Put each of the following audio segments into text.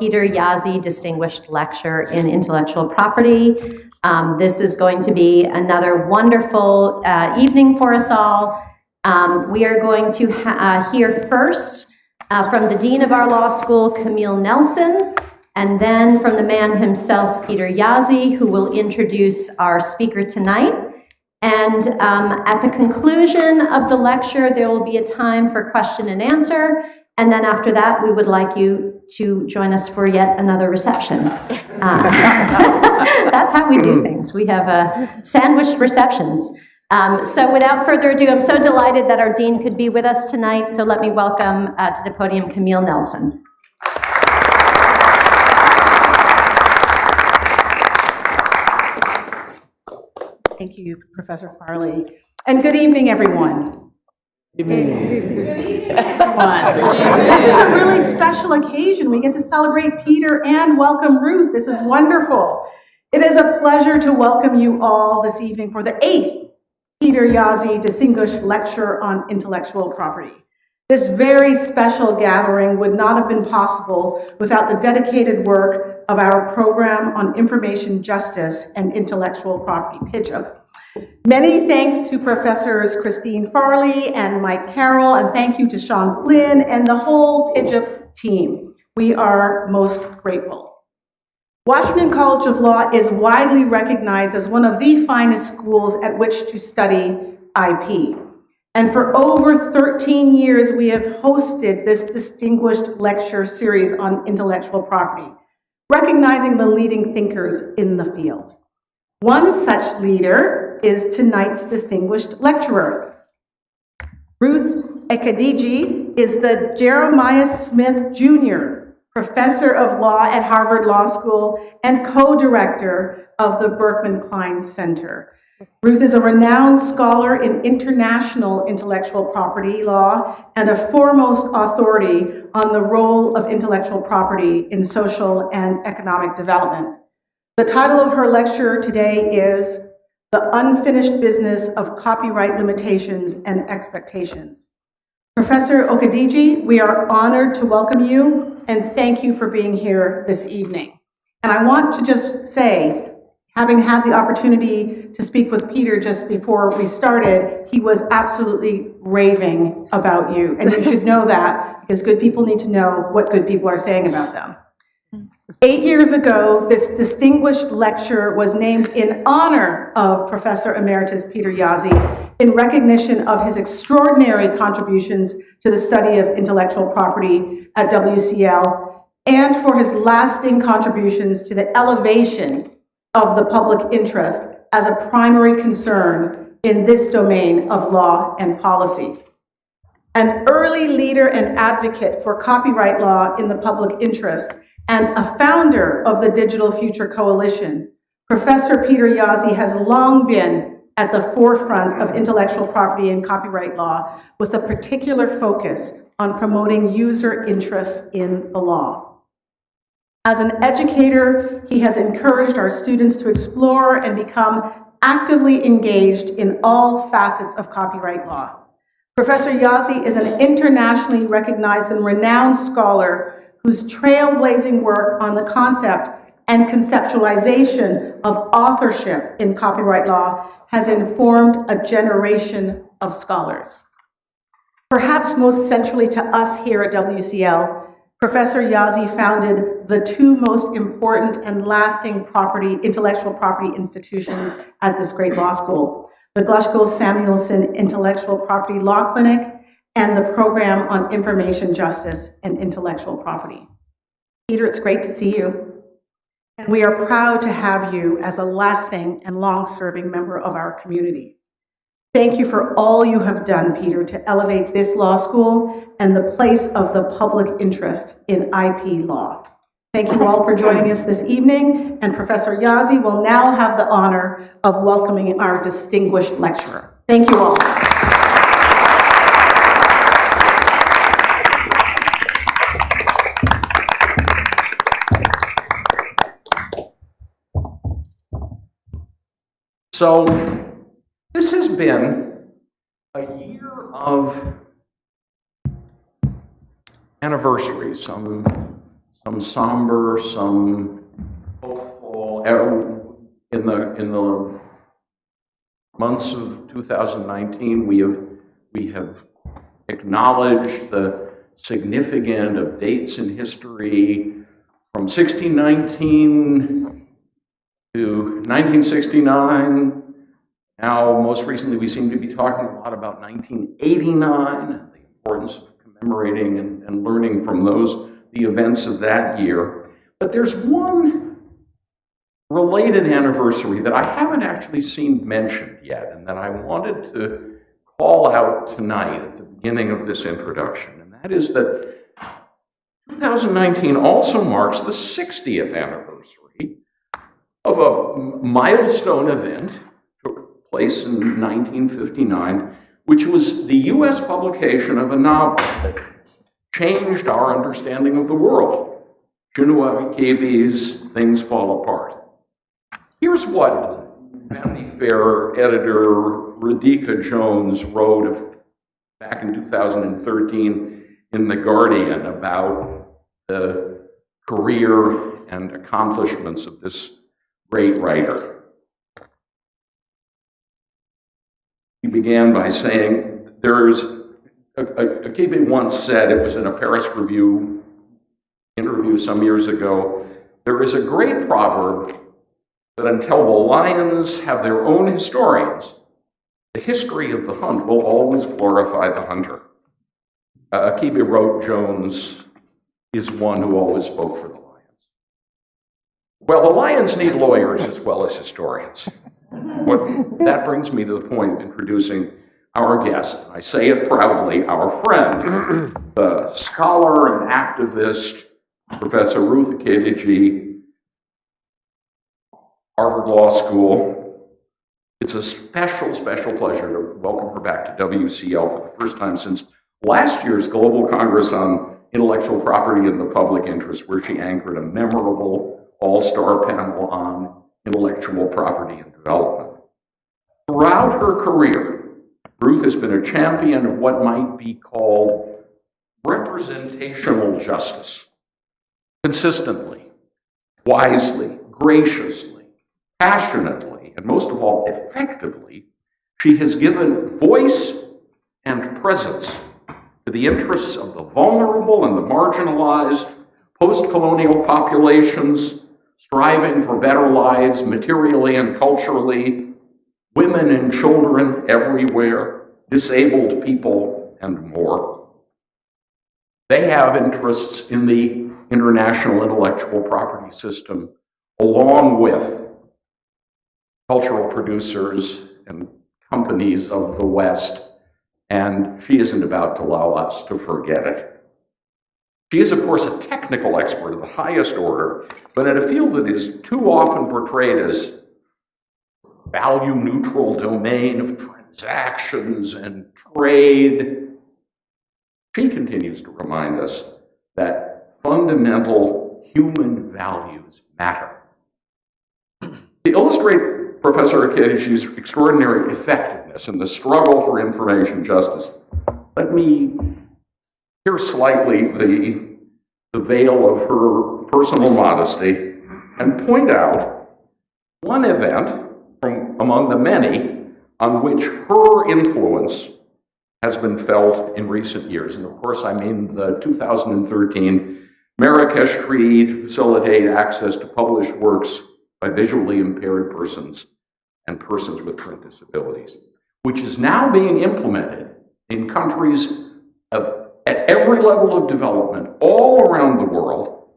Peter Jaszi Distinguished Lecture in Intellectual Property. Um, This is going to be another wonderful uh, evening for us all. Um, We are going to uh, hear first uh, from the Dean of our law school, Camille Nelson, and then from the man himself, Peter Jaszi, who will introduce our speaker tonight. And um, at the conclusion of the lecture, there will be a time for question and answer. And then after that, we would like you to join us for yet another reception. Uh, That's how we do things. We have uh, sandwiched receptions. Um, So without further ado, I'm so delighted that our dean could be with us tonight. So let me welcome uh, to the podium Camille Nelson. Thank you, Professor Farley. And good evening, everyone. This is a really special occasion. We get to celebrate Peter and welcome Ruth. This is wonderful. It is a pleasure to welcome you all this evening for the eighth Peter Jaszi Distinguished Lecture on Intellectual Property. This very special gathering would not have been possible without the dedicated work of our Program on Information Justice and Intellectual Property, PIJIP. Many thanks to Professors Christine Farley and Mike Carroll, and thank you to Sean Flynn and the whole PIJIP team. We are most grateful. Washington College of Law is widely recognized as one of the finest schools at which to study IP. And for over 13 years, we have hosted this distinguished lecture series on intellectual property, recognizing the leading thinkers in the field. One such leader is tonight's distinguished lecturer. Ruth Okediji is the Jeremiah Smith Jr. Professor of Law at Harvard Law School and co-director of the Berkman Klein Center. Ruth is a renowned scholar in international intellectual property law and a foremost authority on the role of intellectual property in social and economic development. The title of her lecture today is The Unfinished Business of Copyright Limitations and Expectations. Professor Okediji, we are honored to welcome you and thank you for being here this evening. And I want to just say, having had the opportunity to speak with Peter just before we started, he was absolutely raving about you. And you should know that because good people need to know what good people are saying about them. Eight years ago, this distinguished lecture was named in honor of Professor Emeritus Peter Jaszi in recognition of his extraordinary contributions to the study of intellectual property at WCL and for his lasting contributions to the elevation of the public interest as a primary concern in this domain of law and policy. An early leader and advocate for copyright law in the public interest and a founder of the Digital Future Coalition, Professor Peter Jaszi has long been at the forefront of intellectual property and copyright law with a particular focus on promoting user interests in the law. As an educator, he has encouraged our students to explore and become actively engaged in all facets of copyright law. Professor Jaszi is an internationally recognized and renowned scholar whose trailblazing work on the concept and conceptualization of authorship in copyright law has informed a generation of scholars. Perhaps most centrally to us here at WCL, Professor Jaszi founded the two most important and lasting property, intellectual property institutions at this great law school, the Glushko Samuelson Intellectual Property Law Clinic and the Program on Information Justice and Intellectual Property. Peter, it's great to see you. And we are proud to have you as a lasting and long-serving member of our community. Thank you for all you have done, Peter, to elevate this law school and the place of the public interest in IP law. Thank you all for joining us this evening, and Professor Jaszi will now have the honor of welcoming our distinguished lecturer. Thank you all. So this has been a year of anniversaries. Some, some somber, some hopeful. In the, in the months of 2019, we have, we have acknowledged the significant of dates in history from 1619 to 1969. Now, most recently, we seem to be talking a lot about 1989 and the importance of commemorating and, and learning from those, the events of that year. But there's one related anniversary that I haven't actually seen mentioned yet, and that I wanted to call out tonight at the beginning of this introduction, and that is that 2019 also marks the 60th anniversary of a milestone event took place in 1959, which was the US publication of a novel that changed our understanding of the world. Chinua Achebe's Things Fall Apart. Here's what Vanity Fair editor Radhika Jones wrote of, back in 2013 in The Guardian about the career and accomplishments of this great writer. He began by saying, there's, Achebe once said, it was in a Paris Review interview some years ago, there is a great proverb that until the lions have their own historians, the history of the hunt will always glorify the hunter. Uh, Achebe wrote Jones is one who always spoke for the. Well, the lions need lawyers as well as historians. What, that brings me to the point of introducing our guest. I say it proudly, our friend, scholar and activist, Professor Ruth Okediji, Harvard Law School. It's a special, special pleasure to welcome her back to WCL for the first time since last year's Global Congress on Intellectual Property in the Public Interest, where she anchored a memorable all-star panel on intellectual property and development. Throughout her career, Ruth has been a champion of what might be called representational justice. Consistently, wisely, graciously, passionately, and most of all, effectively, she has given voice and presence to the interests of the vulnerable and the marginalized, post-colonial populations striving for better lives materially and culturally, women and children everywhere, disabled people, and more. They have interests in the international intellectual property system, along with cultural producers and companies of the West, and she isn't about to allow us to forget it. She is, of course, a technical expert of the highest order, but in a field that is too often portrayed as value neutral domain of transactions and trade. She continues to remind us that fundamental human values matter. To illustrate Professor Okediji's extraordinary effectiveness in the struggle for information justice, let me hear slightly the, the veil of her personal modesty and point out one event from among the many on which her influence has been felt in recent years. And of course, I mean the 2013 Marrakesh Treaty to facilitate access to published works by visually impaired persons and persons with print disabilities, which is now being implemented in countries of, at every level of development all around the world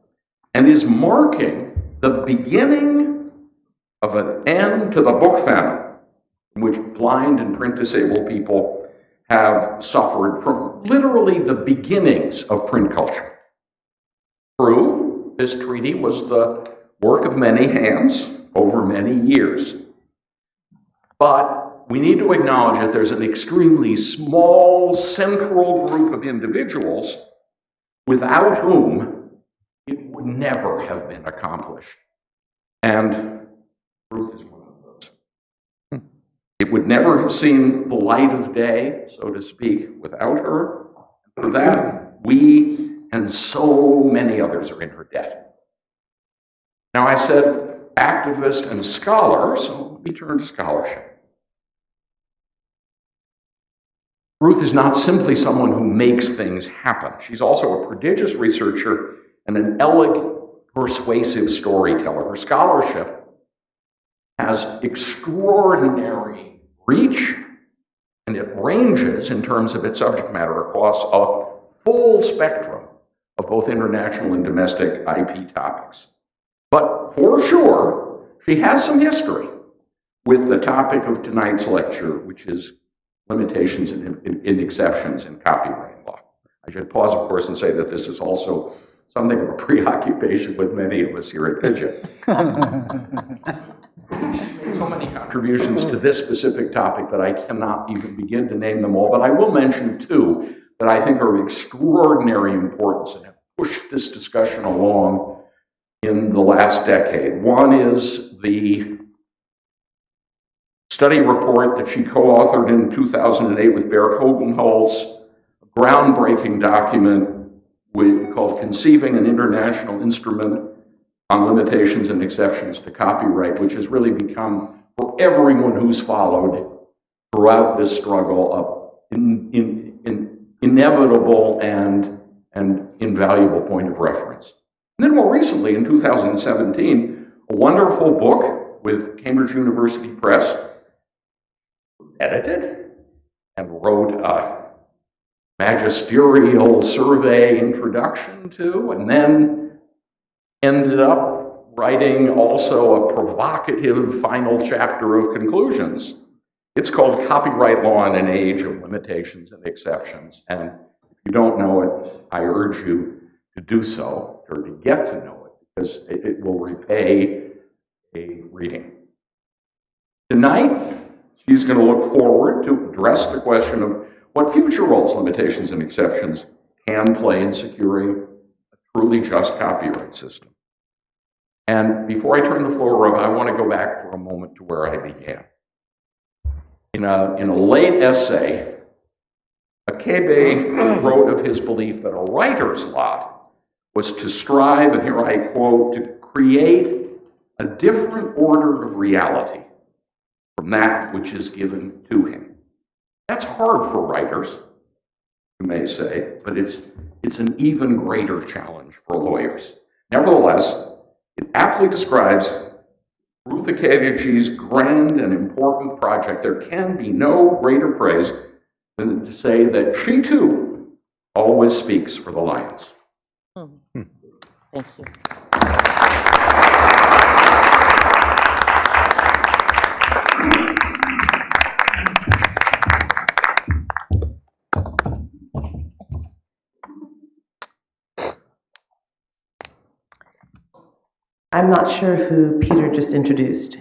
and is marking the beginning of an end to the book famine in which blind and print disabled people have suffered from literally the beginnings of print culture. True, this treaty was the work of many hands over many years. But we need to acknowledge that there's an extremely small central group of individuals without whom it would never have been accomplished. And Ruth is one of those. It would never have seen the light of day, so to speak, without her. For that, we and so many others are in her debt. Now, I said activist and scholar, so let me turn to scholarship. Ruth is not simply someone who makes things happen. She's also a prodigious researcher and an elegant, persuasive storyteller. Her scholarship has extraordinary reach, and it ranges in terms of its subject matter across a full spectrum of both international and domestic IP topics. But for sure, she has some history with the topic of tonight's lecture, which is limitations and, and- and exceptions in copyright law. I should pause, of course, and say that this is also something of a preoccupation with many of us here at PIJIP. so many contributions to this specific topic that I cannot even begin to name them all, but I will mention two that I think are of extraordinary importance and have pushed this discussion along in the last decade. One is the study report that she co-authored in 2008 with Bernt Hugenholtz, a groundbreaking document with, called Conceiving an International Instrument on Limitations and Exceptions to Copyright, which has really become, for everyone who's followed throughout this struggle, a in, in, in inevitable and, and invaluable point of reference. And then more recently, in 2017, a wonderful book with Cambridge University Press, edited and wrote a magisterial survey introduction to, and then ended up writing also a provocative final chapter of conclusions. It's called Copyright Law in an Age of Limitations and Exceptions. And if you don't know it, I urge you to do so or to get to know it because it, will repay a reading. Tonight, she's going to look forward to address the question of what future roles, limitations, and exceptions can play in securing a truly just copyright system. And before I turn the floor over, I want to go back for a moment to where I began. In a, in a late essay, Achebe wrote of his belief that a writer's lot was to strive, and here I quote, to create a different order of reality from that which is given to him. That's hard for writers, you may say, but it's, it's an even greater challenge for lawyers. Nevertheless, it aptly describes Ruth Okediji's grand and important project. There can be no greater praise than to say that she too always speaks for the Lions. Hmm. Hmm. Thank you. I'm not sure who Peter just introduced.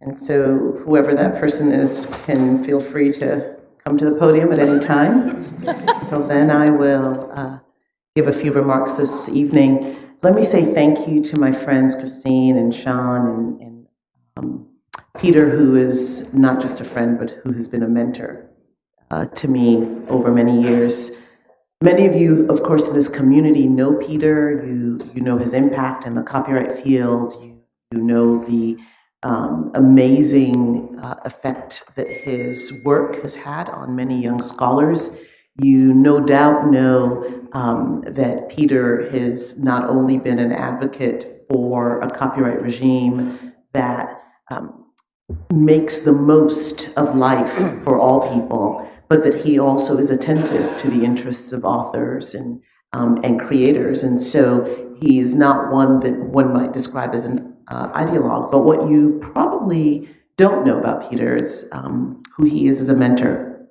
And so whoever that person is can feel free to come to the podium at any time. Until then, I will uh, give a few remarks this evening. Let me say thank you to my friends Christine and Sean and, and um, Peter, who is not just a friend, but who has been a mentor uh, to me over many years. Many of you, of course, in this community know Peter. You, you know his impact in the copyright field. You, you know the um, amazing uh, effect that his work has had on many young scholars. You no doubt know um, that Peter has not only been an advocate for a copyright regime that um, makes the most of life for all people, but that he also is attentive to the interests of authors and, um, and creators. And so he is not one that one might describe as an uh, ideologue, but what you probably don't know about Peter is um, who he is as a mentor.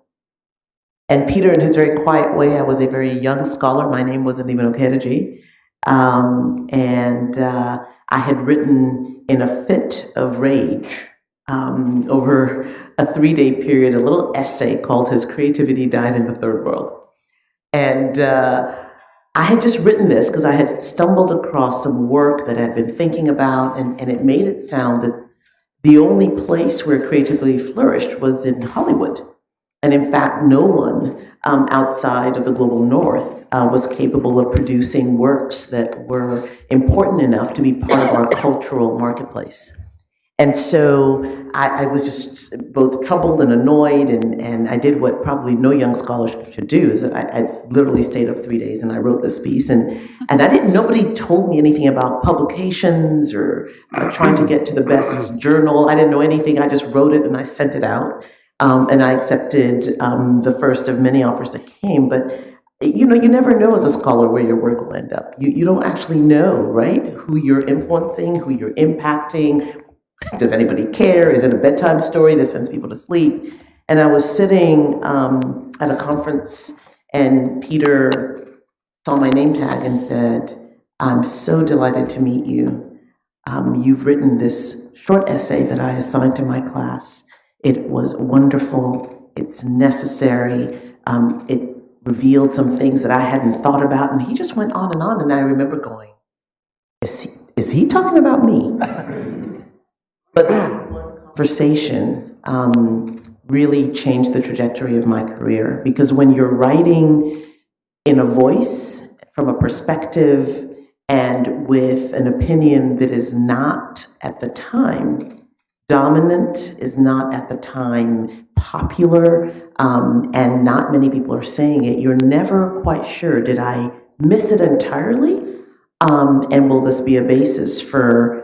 And Peter, in his very quiet way, I was a very young scholar. My name wasn't even Okediji. Um, and uh, I had written in a fit of rage um, over a three day period a little essay called His Creativity Died in the Third World. And uh, I had just written this because I had stumbled across some work that I'd been thinking about, and, and it made it sound that the only place where creativity flourished was in Hollywood. And in fact, no one um, outside of the global north uh, was capable of producing works that were important enough to be part of our cultural marketplace. And so I, I was just both troubled and annoyed, and, and I did what probably no young scholar should do, is I, I literally stayed up three days and I wrote this piece. And, and I didn't, nobody told me anything about publications or uh, trying to get to the best journal. I didn't know anything. I just wrote it and I sent it out. Um, and I accepted um, the first of many offers that came. But you know, you never know as a scholar where your work will end up. You, you don't actually know, right? Who you're influencing, who you're impacting, does anybody care? Is it a bedtime story that sends people to sleep? And I was sitting um, at a conference, and Peter saw my name tag and said, I'm so delighted to meet you. Um, you've written this short essay that I assigned to my class. It was wonderful, it's necessary, um, it revealed some things that I hadn't thought about, and he just went on and on. And I remember going, Is he, is he talking about me? But that one conversation um, really changed the trajectory of my career because when you're writing in a voice, from a perspective, and with an opinion that is not at the time dominant, is not at the time popular, um, and not many people are saying it, you're never quite sure did I miss it entirely? Um, and will this be a basis for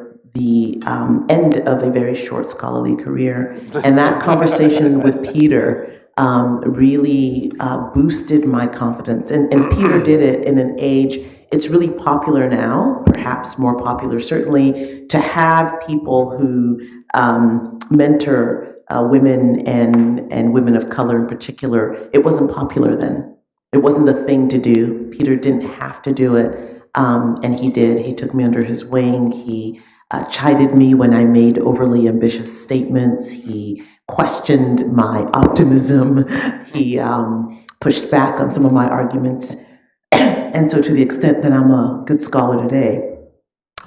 um, end of a very short scholarly career. And that conversation with Peter um, really uh, boosted my confidence. And, and Peter did it in an age, it's really popular now, perhaps more popular certainly, to have people who um, mentor uh, women and, and women of color in particular. It wasn't popular then. It wasn't the thing to do. Peter didn't have to do it, um, and he did. He took me under his wing. He uh, chided me when I made overly ambitious statements. He questioned my optimism. He um, pushed back on some of my arguments. and so, to the extent that I'm a good scholar today,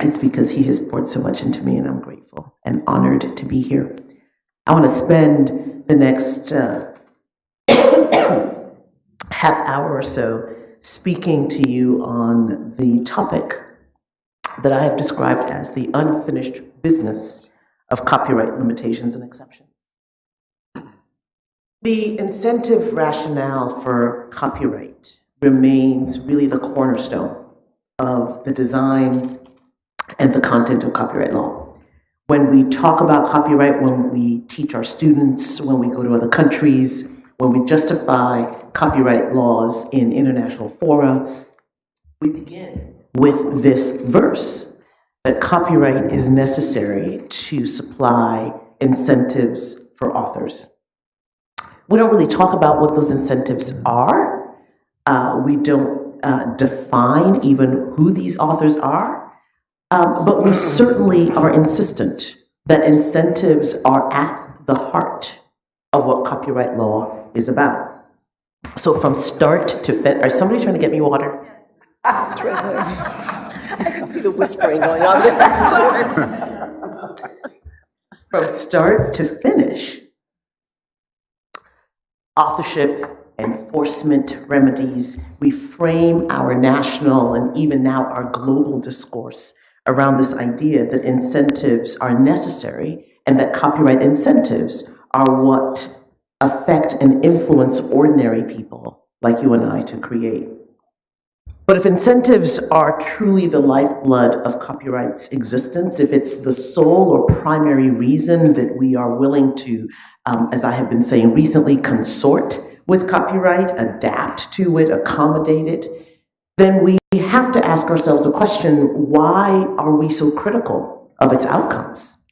it's because he has poured so much into me, and I'm grateful and honored to be here. I want to spend the next uh, half hour or so speaking to you on the topic that I have described as the unfinished business of copyright limitations and exceptions. The incentive rationale for copyright remains really the cornerstone of the design and the content of copyright law. When we talk about copyright, when we teach our students, when we go to other countries, when we justify copyright laws in international fora, we begin with this verse that copyright is necessary to supply incentives for authors. We don't really talk about what those incentives are. Uh, we don't uh, define even who these authors are, um, but we certainly are insistent that incentives are at the heart of what copyright law is about. So from start to fin, are somebody trying to get me water? I can see the whispering going on there. From start to finish, authorship, enforcement remedies, we frame our national and even now our global discourse around this idea that incentives are necessary and that copyright incentives are what affect and influence ordinary people like you and I to create. But if incentives are truly the lifeblood of copyright's existence, if it's the sole or primary reason that we are willing to, um, as I have been saying recently, consort with copyright, adapt to it, accommodate it, then we have to ask ourselves a question, why are we so critical of its outcomes?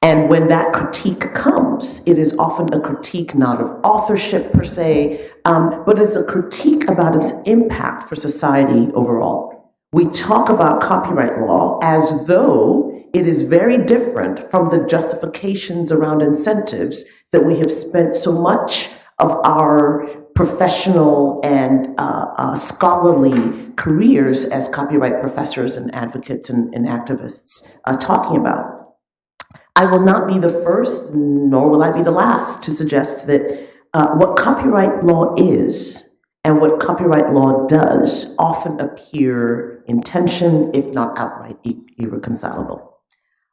And when that critique comes, it is often a critique not of authorship per se, um, but it's a critique about its impact for society overall. We talk about copyright law as though it is very different from the justifications around incentives that we have spent so much of our professional and uh, uh, scholarly careers as copyright professors and advocates and, and activists uh, talking about. I will not be the first, nor will I be the last, to suggest that uh, what copyright law is, and what copyright law does often appear in tension, if not outright irreconcilable.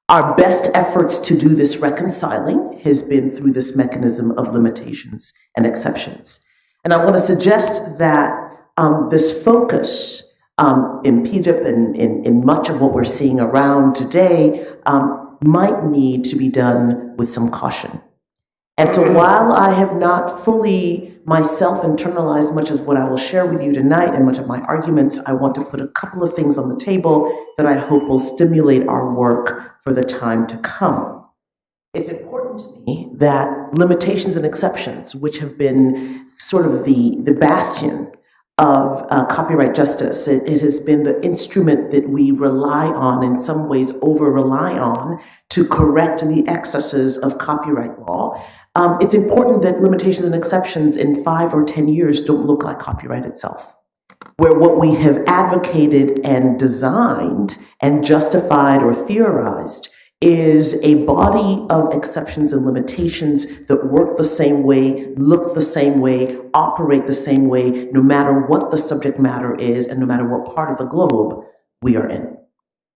Our best efforts to do this reconciling has been through this mechanism of limitations and exceptions. And I want to suggest that um, this focus um, in PIJIP and in, in much of what we're seeing around today um, might need to be done with some caution. And so while I have not fully myself internalized much of what I will share with you tonight and much of my arguments, I want to put a couple of things on the table that I hope will stimulate our work for the time to come. It's important to me that limitations and exceptions, which have been sort of the, the bastion of uh, copyright justice, it, it has been the instrument that we rely on, in some ways over rely on, to correct the excesses of copyright law. Um, it's important that limitations and exceptions in five or 10 years don't look like copyright itself where what we have advocated and designed and justified or theorized is a body of exceptions and limitations that work the same way, look the same way, operate the same way, no matter what the subject matter is and no matter what part of the globe we are in.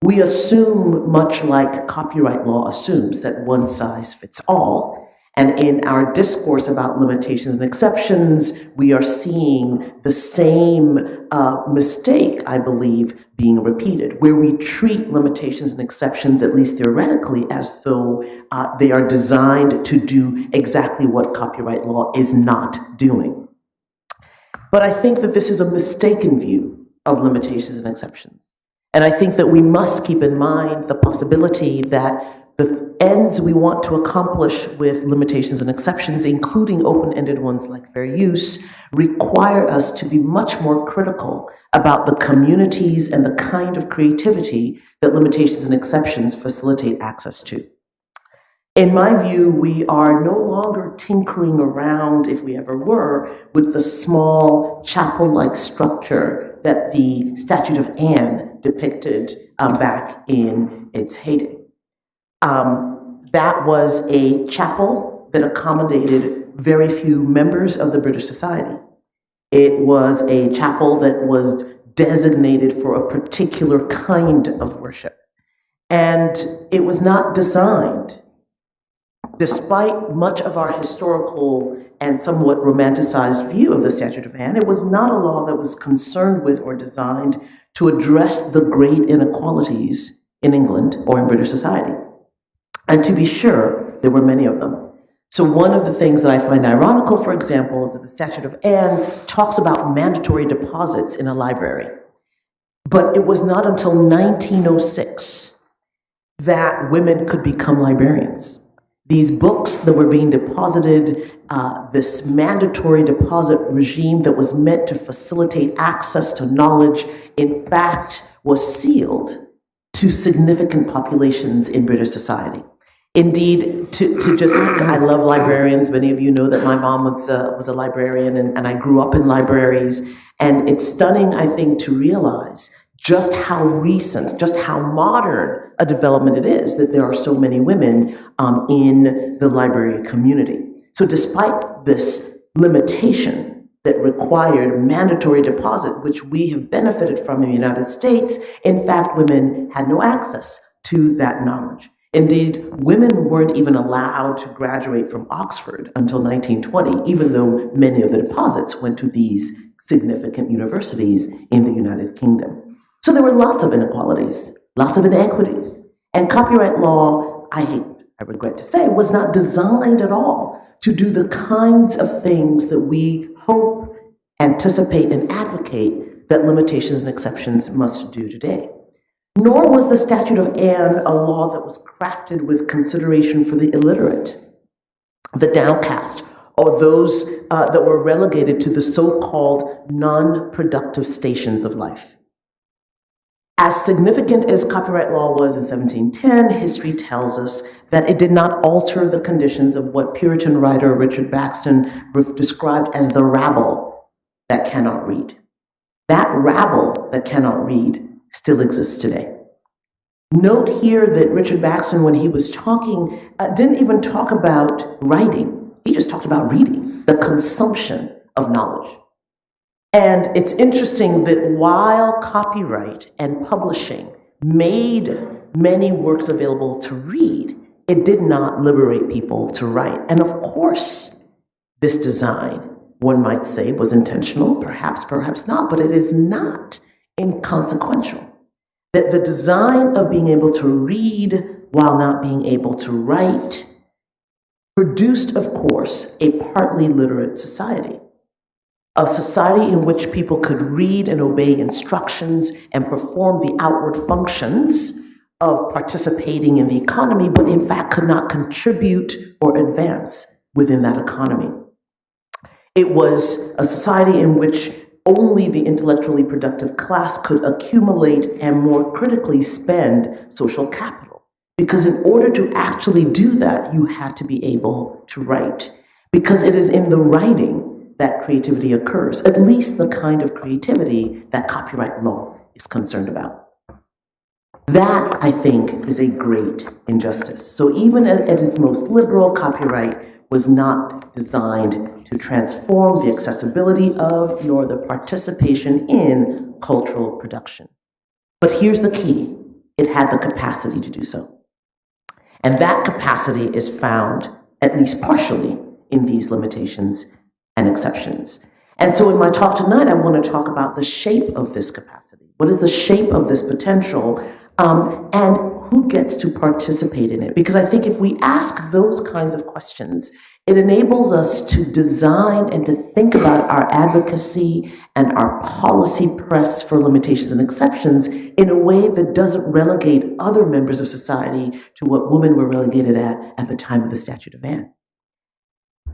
We assume, much like copyright law assumes, that one size fits all. And in our discourse about limitations and exceptions, we are seeing the same uh, mistake, I believe, being repeated, where we treat limitations and exceptions, at least theoretically, as though uh, they are designed to do exactly what copyright law is not doing. But I think that this is a mistaken view of limitations and exceptions. And I think that we must keep in mind the possibility that the ends we want to accomplish with limitations and exceptions, including open-ended ones like fair use, require us to be much more critical about the communities and the kind of creativity that limitations and exceptions facilitate access to. In my view, we are no longer tinkering around, if we ever were, with the small chapel-like structure that the Statute of Anne depicted um, back in its heyday. Um, that was a chapel that accommodated very few members of the British Society. It was a chapel that was designated for a particular kind of worship. And it was not designed, despite much of our historical and somewhat romanticized view of the Statute of Anne, it was not a law that was concerned with or designed to address the great inequalities in England or in British society. And to be sure, there were many of them. So one of the things that I find ironical, for example, is that the Statute of Anne talks about mandatory deposits in a library. But it was not until 1906 that women could become librarians. These books that were being deposited, uh, this mandatory deposit regime that was meant to facilitate access to knowledge, in fact, was sealed to significant populations in British society. Indeed, to, to just, I love librarians. Many of you know that my mom was a, was a librarian and, and I grew up in libraries. And it's stunning, I think, to realize just how recent, just how modern a development it is that there are so many women um, in the library community. So despite this limitation that required mandatory deposit, which we have benefited from in the United States, in fact, women had no access to that knowledge. Indeed, women weren't even allowed to graduate from Oxford until 1920, even though many of the deposits went to these significant universities in the United Kingdom. So there were lots of inequalities, lots of inequities. And copyright law, I hate, I regret to say, was not designed at all to do the kinds of things that we hope, anticipate, and advocate that limitations and exceptions must do today. Nor was the Statute of Anne a law that was crafted with consideration for the illiterate, the downcast, or those uh, that were relegated to the so-called non-productive stations of life. As significant as copyright law was in 1710, history tells us that it did not alter the conditions of what Puritan writer Richard Baxter described as the rabble that cannot read. That rabble that cannot read still exists today. Note here that Richard Baxter, when he was talking, uh, didn't even talk about writing. He just talked about reading, the consumption of knowledge. And it's interesting that while copyright and publishing made many works available to read, it did not liberate people to write. And of course, this design, one might say, was intentional, perhaps, perhaps not, but it is not inconsequential. That the design of being able to read while not being able to write produced, of course, a partly literate society. A society in which people could read and obey instructions and perform the outward functions of participating in the economy, but in fact could not contribute or advance within that economy. It was a society in which only the intellectually productive class could accumulate and more critically spend social capital. Because in order to actually do that, you had to be able to write. Because it is in the writing that creativity occurs, at least the kind of creativity that copyright law is concerned about. That, I think, is a great injustice. So even at, at its most liberal, copyright was not designed to transform the accessibility of nor the participation in cultural production. But here's the key it had the capacity to do so. And that capacity is found, at least partially, in these limitations and exceptions. And so, in my talk tonight, I want to talk about the shape of this capacity. What is the shape of this potential? Um, and who gets to participate in it? Because I think if we ask those kinds of questions, it enables us to design and to think about our advocacy and our policy press for limitations and exceptions in a way that doesn't relegate other members of society to what women were relegated at at the time of the Statute of Anne.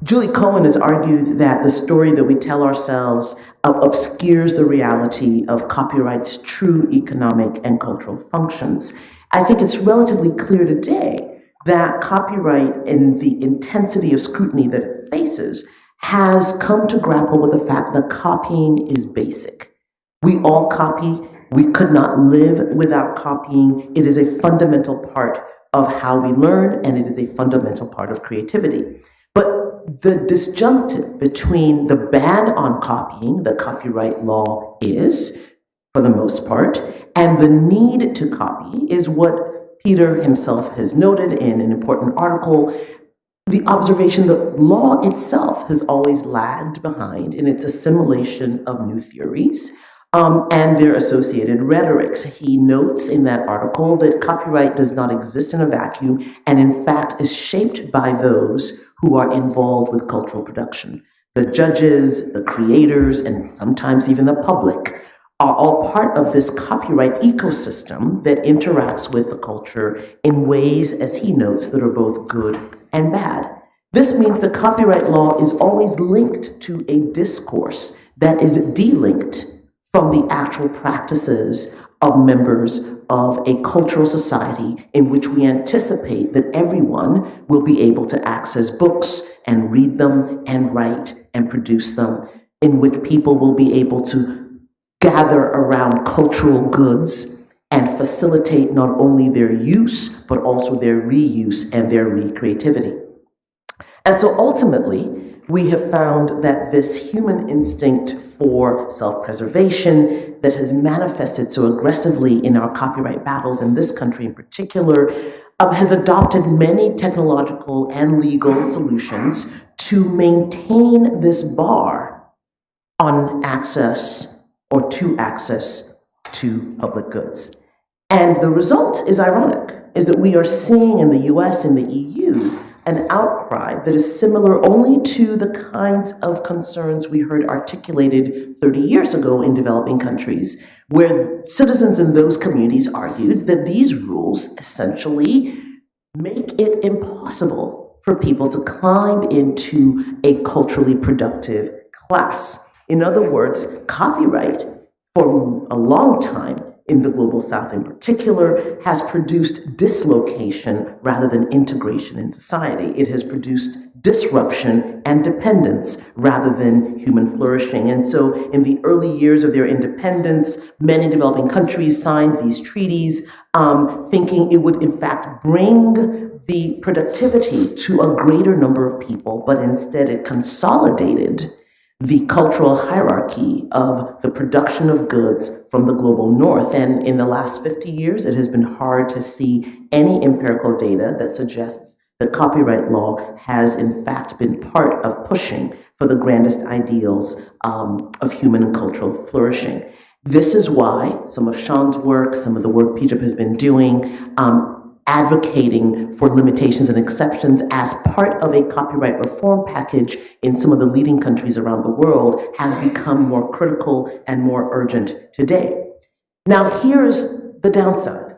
Julie Cohen has argued that the story that we tell ourselves obscures the reality of copyright's true economic and cultural functions. I think it's relatively clear today that copyright and the intensity of scrutiny that it faces has come to grapple with the fact that copying is basic. We all copy. We could not live without copying. It is a fundamental part of how we learn, and it is a fundamental part of creativity. But the disjunctive between the ban on copying, that copyright law is, for the most part, and the need to copy is what Peter himself has noted in an important article. The observation that law itself has always lagged behind in its assimilation of new theories um, and their associated rhetorics. He notes in that article that copyright does not exist in a vacuum and, in fact, is shaped by those who are involved with cultural production. The judges, the creators, and sometimes even the public are all part of this copyright ecosystem that interacts with the culture in ways, as he notes, that are both good and bad. This means that copyright law is always linked to a discourse that is delinked from the actual practices of members of a cultural society in which we anticipate that everyone will be able to access books and read them and write and produce them, in which people will be able to gather around cultural goods and facilitate not only their use, but also their reuse and their recreativity. And so ultimately, we have found that this human instinct for self preservation that has manifested so aggressively in our copyright battles in this country in particular um, has adopted many technological and legal solutions to maintain this bar on access or to access to public goods. And the result is ironic, is that we are seeing in the US and the EU an outcry that is similar only to the kinds of concerns we heard articulated 30 years ago in developing countries, where citizens in those communities argued that these rules essentially make it impossible for people to climb into a culturally productive class. In other words, copyright for a long time in the global south in particular has produced dislocation rather than integration in society. It has produced disruption and dependence rather than human flourishing. And so, in the early years of their independence, many developing countries signed these treaties, um, thinking it would, in fact, bring the productivity to a greater number of people, but instead it consolidated the cultural hierarchy of the production of goods from the global north. And in the last 50 years, it has been hard to see any empirical data that suggests that copyright law has, in fact, been part of pushing for the grandest ideals um, of human and cultural flourishing. This is why some of Sean's work, some of the work PIJIP has been doing, um, advocating for limitations and exceptions as part of a copyright reform package in some of the leading countries around the world has become more critical and more urgent today. Now, here's the downside.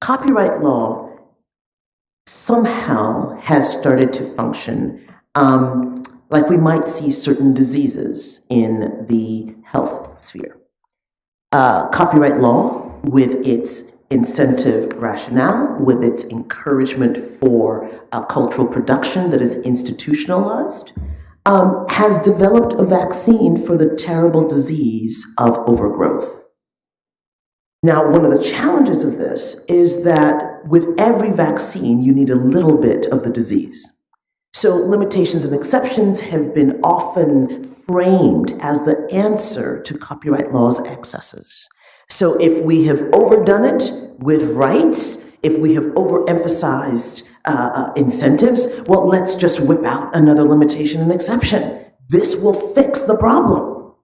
Copyright law somehow has started to function um, like we might see certain diseases in the health sphere. Uh, copyright law, with its incentive rationale, with its encouragement for cultural production that is institutionalized, um, has developed a vaccine for the terrible disease of overgrowth. Now, one of the challenges of this is that with every vaccine, you need a little bit of the disease. So limitations and exceptions have been often framed as the answer to copyright law's excesses. So if we have overdone it with rights, if we have overemphasized uh, uh, incentives, well, let's just whip out another limitation and exception. This will fix the problem.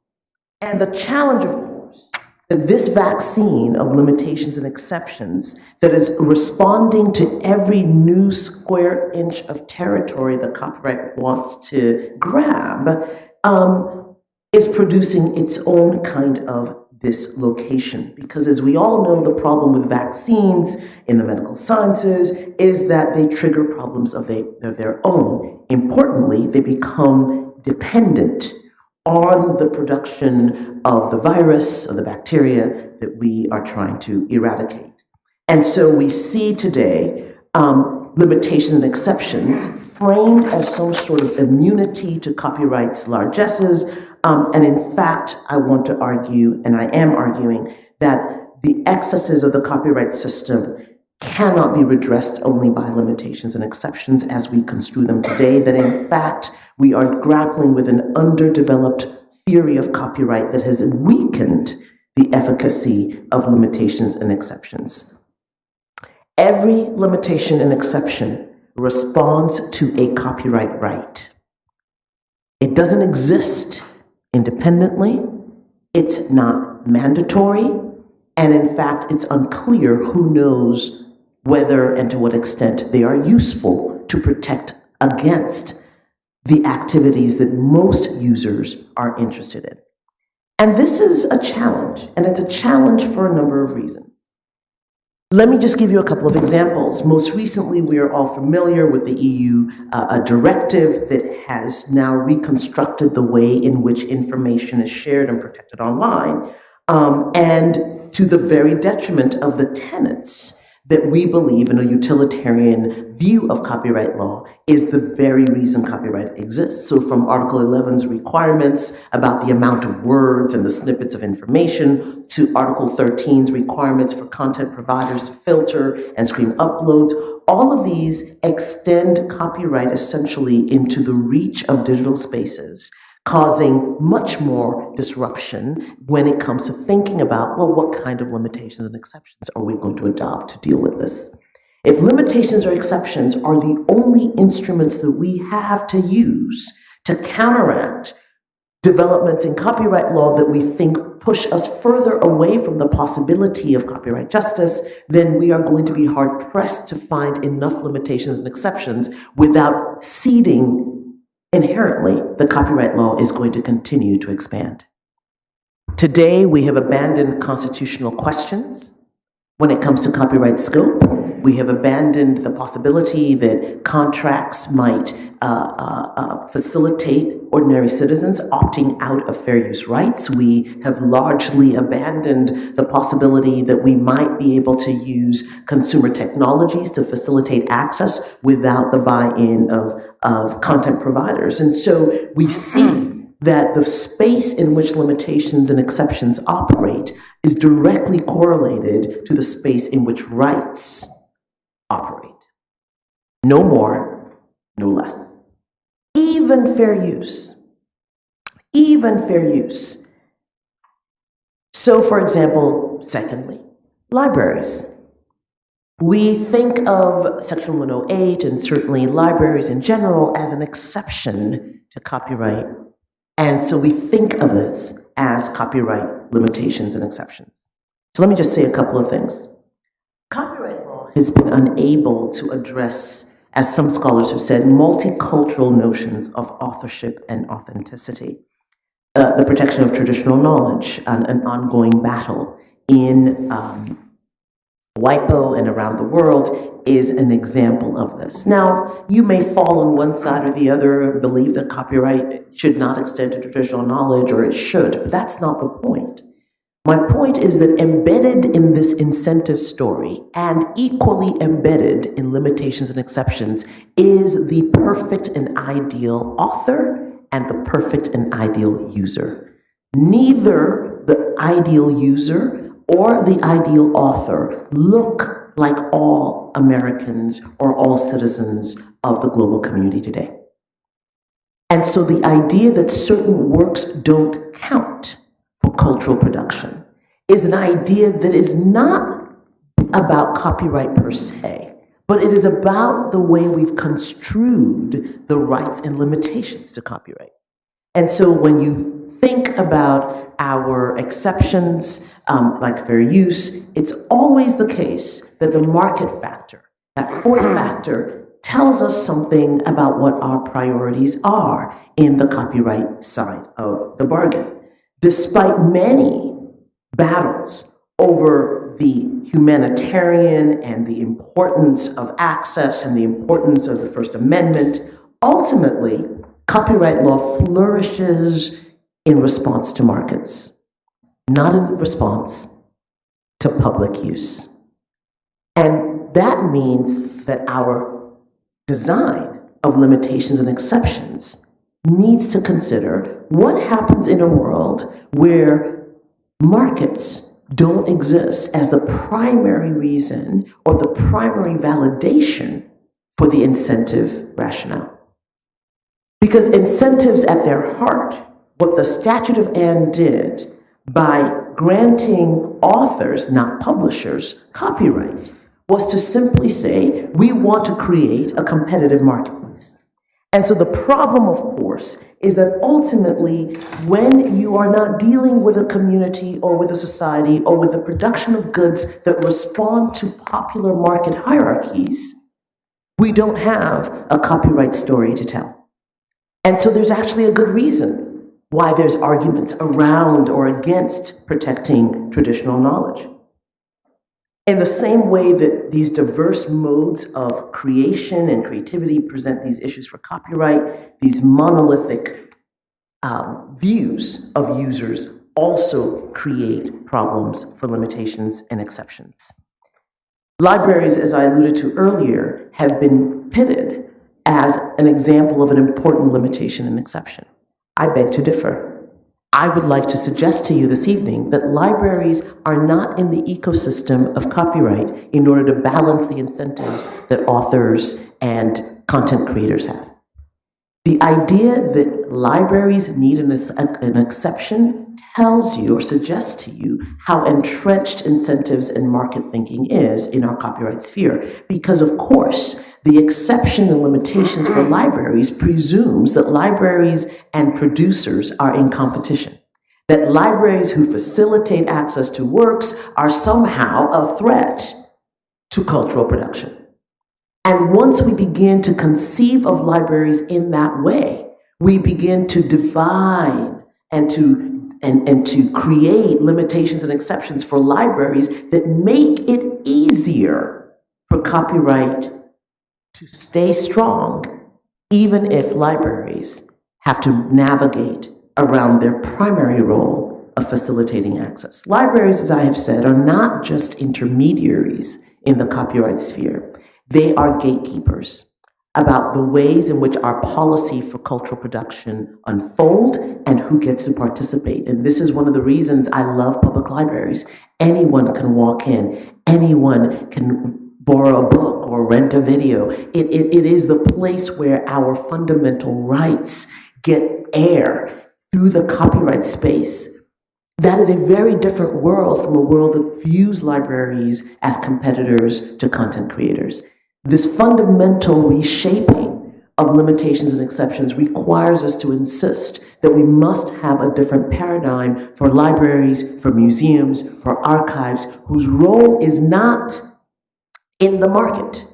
And the challenge, of course, that this vaccine of limitations and exceptions that is responding to every new square inch of territory that copyright wants to grab um, is producing its own kind of dislocation. Because as we all know, the problem with vaccines in the medical sciences is that they trigger problems of, a, of their own. Importantly, they become dependent on the production of the virus or the bacteria that we are trying to eradicate. And so we see today um, limitations and exceptions framed as some sort of immunity to copyright's largesses. Um, and in fact, I want to argue, and I am arguing, that the excesses of the copyright system cannot be redressed only by limitations and exceptions as we construe them today, that in fact, we are grappling with an underdeveloped theory of copyright that has weakened the efficacy of limitations and exceptions. Every limitation and exception responds to a copyright right. It doesn't exist independently, it's not mandatory, and in fact, it's unclear who knows whether and to what extent they are useful to protect against the activities that most users are interested in. And this is a challenge, and it's a challenge for a number of reasons. Let me just give you a couple of examples. Most recently, we are all familiar with the EU uh, a directive that has now reconstructed the way in which information is shared and protected online, um, and to the very detriment of the tenants that we believe in a utilitarian view of copyright law is the very reason copyright exists. So from Article 11's requirements about the amount of words and the snippets of information to Article 13's requirements for content providers to filter and screen uploads, all of these extend copyright essentially into the reach of digital spaces causing much more disruption when it comes to thinking about, well, what kind of limitations and exceptions are we going to adopt to deal with this? If limitations or exceptions are the only instruments that we have to use to counteract developments in copyright law that we think push us further away from the possibility of copyright justice, then we are going to be hard pressed to find enough limitations and exceptions without ceding inherently, the copyright law is going to continue to expand. Today, we have abandoned constitutional questions when it comes to copyright scope. We have abandoned the possibility that contracts might uh, uh, uh, facilitate ordinary citizens opting out of fair use rights. We have largely abandoned the possibility that we might be able to use consumer technologies to facilitate access without the buy-in of, of content providers. And so we see that the space in which limitations and exceptions operate is directly correlated to the space in which rights operate. No more, no less. Even fair use even fair use. So, for example, secondly, libraries. We think of Section 108 and certainly libraries in general as an exception to copyright. And so we think of this as copyright limitations and exceptions. So let me just say a couple of things. Copyright law has been unable to address, as some scholars have said, multicultural notions of authorship and authenticity. Uh, the protection of traditional knowledge, an, an ongoing battle in um, WIPO and around the world is an example of this. Now, you may fall on one side or the other and believe that copyright should not extend to traditional knowledge, or it should, but that's not the point. My point is that embedded in this incentive story and equally embedded in limitations and exceptions is the perfect and ideal author and the perfect and ideal user. Neither the ideal user or the ideal author look like all Americans or all citizens of the global community today. And so the idea that certain works don't count for cultural production is an idea that is not about copyright per se, but it is about the way we've construed the rights and limitations to copyright. And so when you think about our exceptions, um, like fair use, it's always the case that the market factor, that fourth factor, tells us something about what our priorities are in the copyright side of the bargain. Despite many battles over the humanitarian and the importance of access and the importance of the First Amendment, ultimately, copyright law flourishes in response to markets, not in response to public use. And that means that our design of limitations and exceptions needs to consider what happens in a world where markets don't exist as the primary reason or the primary validation for the incentive rationale. Because incentives at their heart, what the Statute of Anne did by granting authors, not publishers, copyright, was to simply say, we want to create a competitive marketplace. And so the problem, of course, is that ultimately, when you are not dealing with a community or with a society or with the production of goods that respond to popular market hierarchies, we don't have a copyright story to tell. And so there's actually a good reason why there's arguments around or against protecting traditional knowledge. In the same way that these diverse modes of creation and creativity present these issues for copyright, these monolithic um, views of users also create problems for limitations and exceptions. Libraries, as I alluded to earlier, have been pitted as an example of an important limitation and exception. I beg to differ. I would like to suggest to you this evening that libraries are not in the ecosystem of copyright in order to balance the incentives that authors and content creators have. The idea that libraries need an, an exception tells you or suggests to you how entrenched incentives and market thinking is in our copyright sphere. Because of course, the exception and limitations for libraries presumes that libraries and producers are in competition, that libraries who facilitate access to works are somehow a threat to cultural production. And once we begin to conceive of libraries in that way, we begin to define and to, and, and to create limitations and exceptions for libraries that make it easier for copyright to stay strong, even if libraries have to navigate around their primary role of facilitating access. Libraries, as I have said, are not just intermediaries in the copyright sphere. They are gatekeepers about the ways in which our policy for cultural production unfold and who gets to participate. And this is one of the reasons I love public libraries. Anyone can walk in, anyone can borrow a book or rent a video. It, it, it is the place where our fundamental rights get air, through the copyright space, that is a very different world from a world that views libraries as competitors to content creators. This fundamental reshaping of limitations and exceptions requires us to insist that we must have a different paradigm for libraries, for museums, for archives, whose role is not in the market,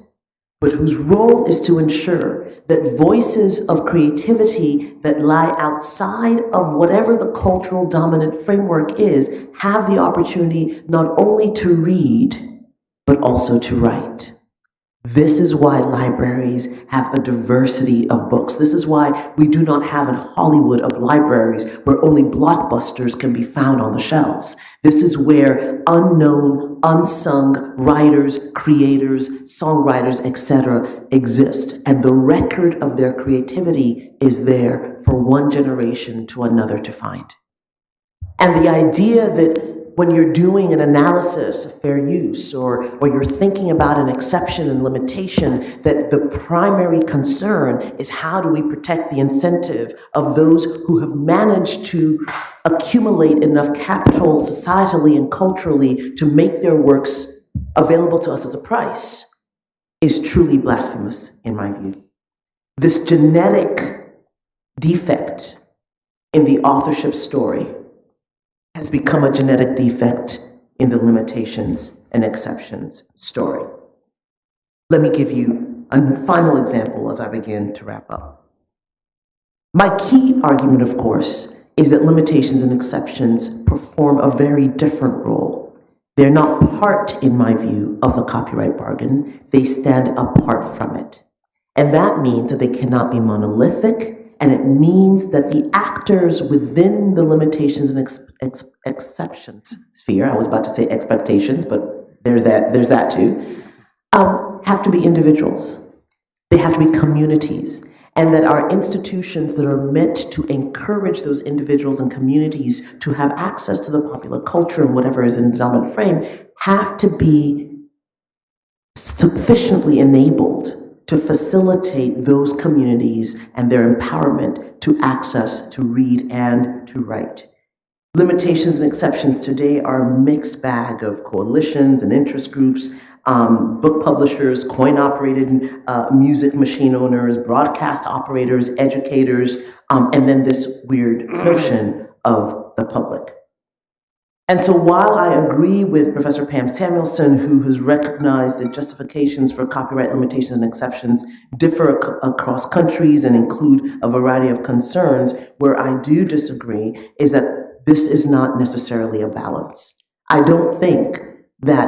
but whose role is to ensure that voices of creativity that lie outside of whatever the cultural dominant framework is have the opportunity not only to read, but also to write. This is why libraries have a diversity of books. This is why we do not have in Hollywood of libraries where only blockbusters can be found on the shelves. This is where unknown, unsung writers, creators, songwriters, etc. exist. And the record of their creativity is there for one generation to another to find. And the idea that when you're doing an analysis of fair use or, or you're thinking about an exception and limitation, that the primary concern is how do we protect the incentive of those who have managed to accumulate enough capital societally and culturally to make their works available to us as a price is truly blasphemous in my view. This genetic defect in the authorship story has become a genetic defect in the limitations and exceptions story. Let me give you a final example as I begin to wrap up. My key argument, of course, is that limitations and exceptions perform a very different role. They're not part, in my view, of the copyright bargain. They stand apart from it. And that means that they cannot be monolithic, and it means that the actors within the limitations and ex ex exceptions sphere, I was about to say expectations, but there's that, there's that too, um, have to be individuals. They have to be communities. And that our institutions that are meant to encourage those individuals and communities to have access to the popular culture and whatever is in the dominant frame have to be sufficiently enabled to facilitate those communities and their empowerment to access to read and to write. Limitations and exceptions today are a mixed bag of coalitions and interest groups, um, book publishers, coin operated uh, music machine owners, broadcast operators, educators, um, and then this weird notion of the public. And so while I agree with Professor Pam Samuelson, who has recognized that justifications for copyright limitations and exceptions differ ac across countries and include a variety of concerns, where I do disagree is that this is not necessarily a balance. I don't think that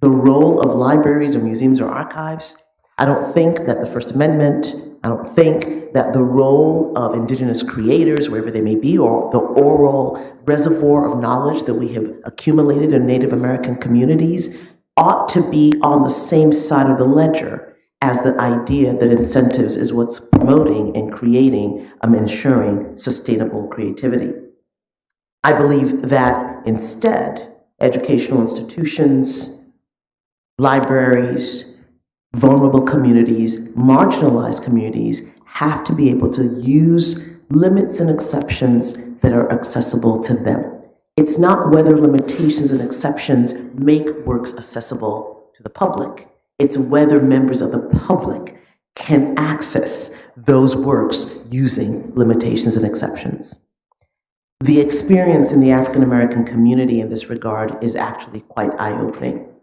the role of libraries or museums or archives, I don't think that the First Amendment, I don't think that the role of indigenous creators, wherever they may be, or the oral reservoir of knowledge that we have accumulated in Native American communities ought to be on the same side of the ledger as the idea that incentives is what's promoting and creating, um, ensuring sustainable creativity. I believe that instead, educational institutions, libraries, vulnerable communities, marginalized communities have to be able to use limits and exceptions that are accessible to them. It's not whether limitations and exceptions make works accessible to the public. It's whether members of the public can access those works using limitations and exceptions. The experience in the African American community in this regard is actually quite eye-opening.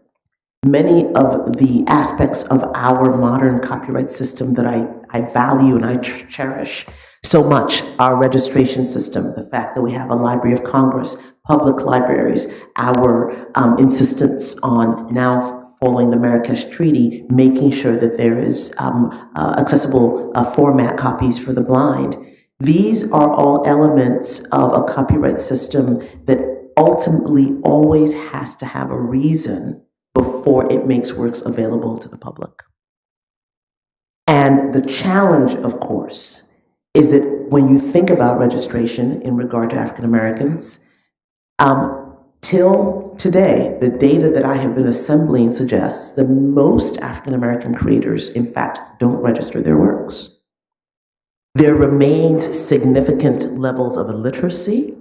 Many of the aspects of our modern copyright system that I, I value and I cherish so much our registration system, the fact that we have a Library of Congress, public libraries, our um, insistence on now following the Marrakesh Treaty, making sure that there is um, uh, accessible uh, format copies for the blind. These are all elements of a copyright system that ultimately always has to have a reason before it makes works available to the public. And the challenge, of course, is that when you think about registration in regard to African Americans, um, till today, the data that I have been assembling suggests that most African American creators, in fact, don't register their works. There remains significant levels of illiteracy,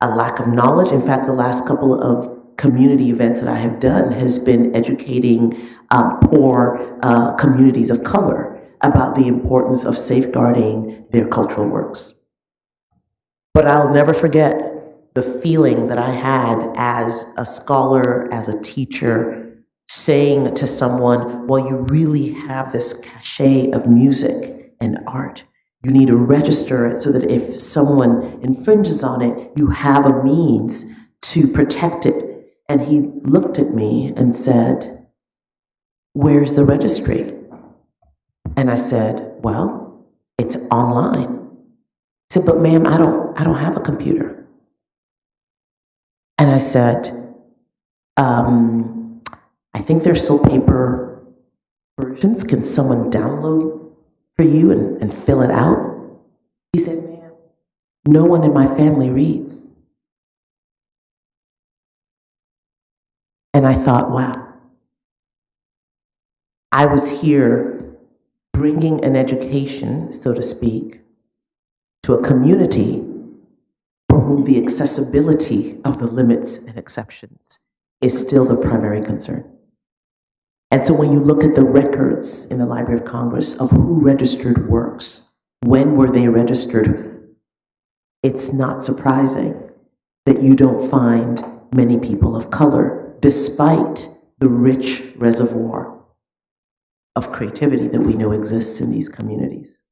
a lack of knowledge. In fact, the last couple of community events that I have done has been educating um, poor uh, communities of color about the importance of safeguarding their cultural works. But I'll never forget the feeling that I had as a scholar, as a teacher, saying to someone, well, you really have this cachet of music and art. You need to register it so that if someone infringes on it, you have a means to protect it. And he looked at me and said, Where's the registry? And I said, Well, it's online. He said, But ma'am, I don't, I don't have a computer. And I said, um, I think there's still paper versions. Can someone download for you and, and fill it out? He said, ma'am, no one in my family reads. And I thought, wow, I was here bringing an education, so to speak, to a community for whom the accessibility of the limits and exceptions is still the primary concern. And so when you look at the records in the Library of Congress of who registered works, when were they registered, it's not surprising that you don't find many people of color, despite the rich reservoir of creativity that we know exists in these communities.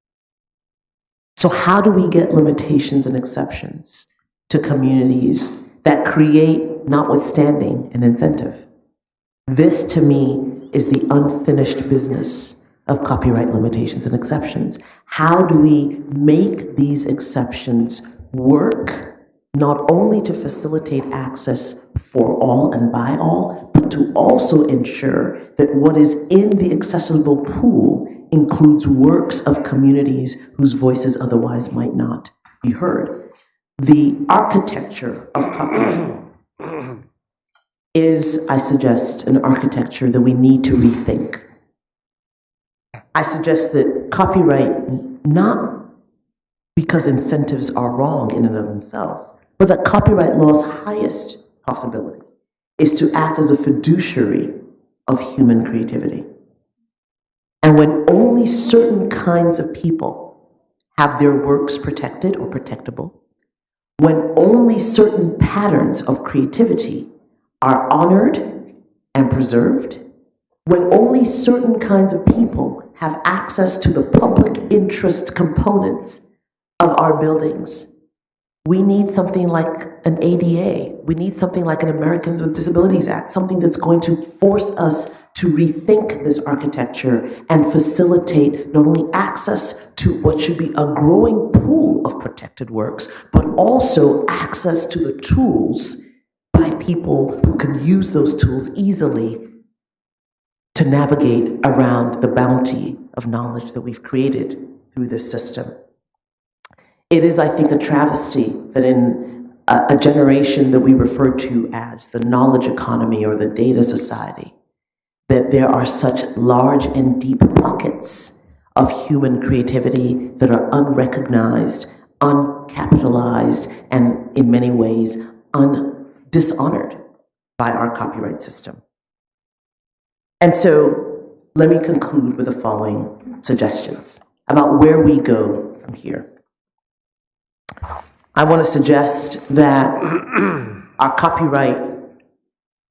So, how do we get limitations and exceptions to communities that create, notwithstanding, an incentive? This, to me, is the unfinished business of copyright limitations and exceptions. How do we make these exceptions work, not only to facilitate access for all and by all, but to also ensure that what is in the accessible pool includes works of communities whose voices otherwise might not be heard. The architecture of copyright is, I suggest, an architecture that we need to rethink. I suggest that copyright, not because incentives are wrong in and of themselves, but that copyright law's highest possibility is to act as a fiduciary of human creativity. And when only certain kinds of people have their works protected or protectable, when only certain patterns of creativity are honored and preserved, when only certain kinds of people have access to the public interest components of our buildings, we need something like an ADA. We need something like an Americans with Disabilities Act, something that's going to force us to rethink this architecture and facilitate not only access to what should be a growing pool of protected works, but also access to the tools by people who can use those tools easily to navigate around the bounty of knowledge that we've created through this system. It is, I think, a travesty that in a, a generation that we refer to as the knowledge economy or the data society, that there are such large and deep pockets of human creativity that are unrecognized, uncapitalized, and in many ways un- dishonored by our copyright system. And so let me conclude with the following suggestions about where we go from here. I want to suggest that our copyright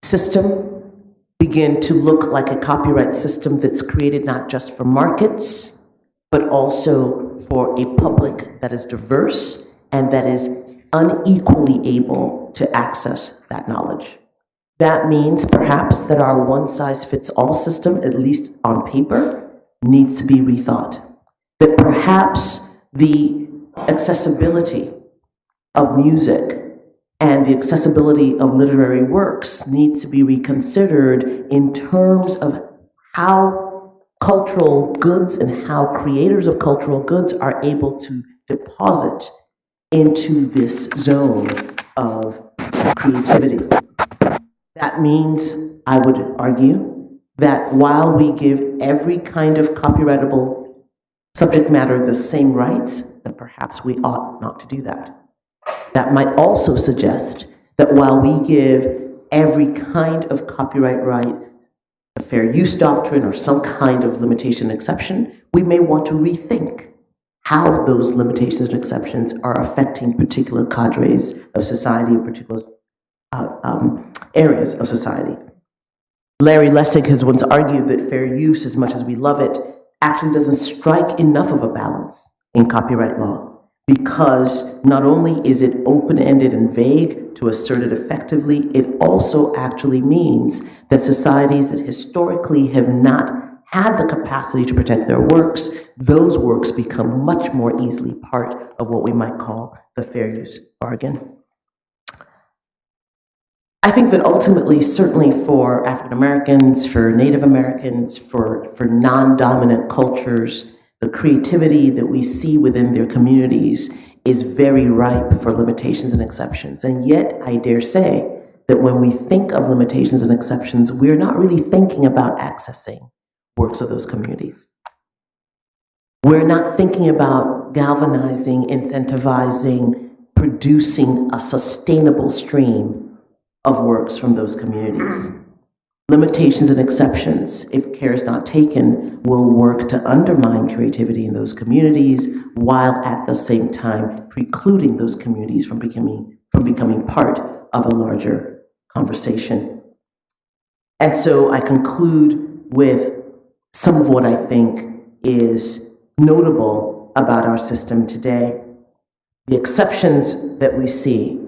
system begin to look like a copyright system that's created not just for markets, but also for a public that is diverse and that is unequally able to access that knowledge. That means perhaps that our one size fits all system, at least on paper, needs to be rethought. That perhaps the accessibility of music and the accessibility of literary works needs to be reconsidered in terms of how cultural goods and how creators of cultural goods are able to deposit into this zone of creativity. That means, I would argue, that while we give every kind of copyrightable subject matter the same rights, that perhaps we ought not to do that. That might also suggest that while we give every kind of copyright right a fair use doctrine or some kind of limitation exception, we may want to rethink how those limitations and exceptions are affecting particular cadres of society or particular uh, um, areas of society. Larry Lessig has once argued that fair use, as much as we love it, actually doesn't strike enough of a balance in copyright law because not only is it open-ended and vague to assert it effectively, it also actually means that societies that historically have not had the capacity to protect their works, those works become much more easily part of what we might call the fair use bargain. I think that ultimately, certainly for African Americans, for Native Americans, for, for non-dominant cultures, the creativity that we see within their communities is very ripe for limitations and exceptions. And yet, I dare say that when we think of limitations and exceptions, we're not really thinking about accessing works of those communities. We're not thinking about galvanizing, incentivizing, producing a sustainable stream of works from those communities. Limitations and exceptions, if care is not taken, will work to undermine creativity in those communities while at the same time precluding those communities from becoming, from becoming part of a larger conversation. And so I conclude with some of what I think is notable about our system today. The exceptions that we see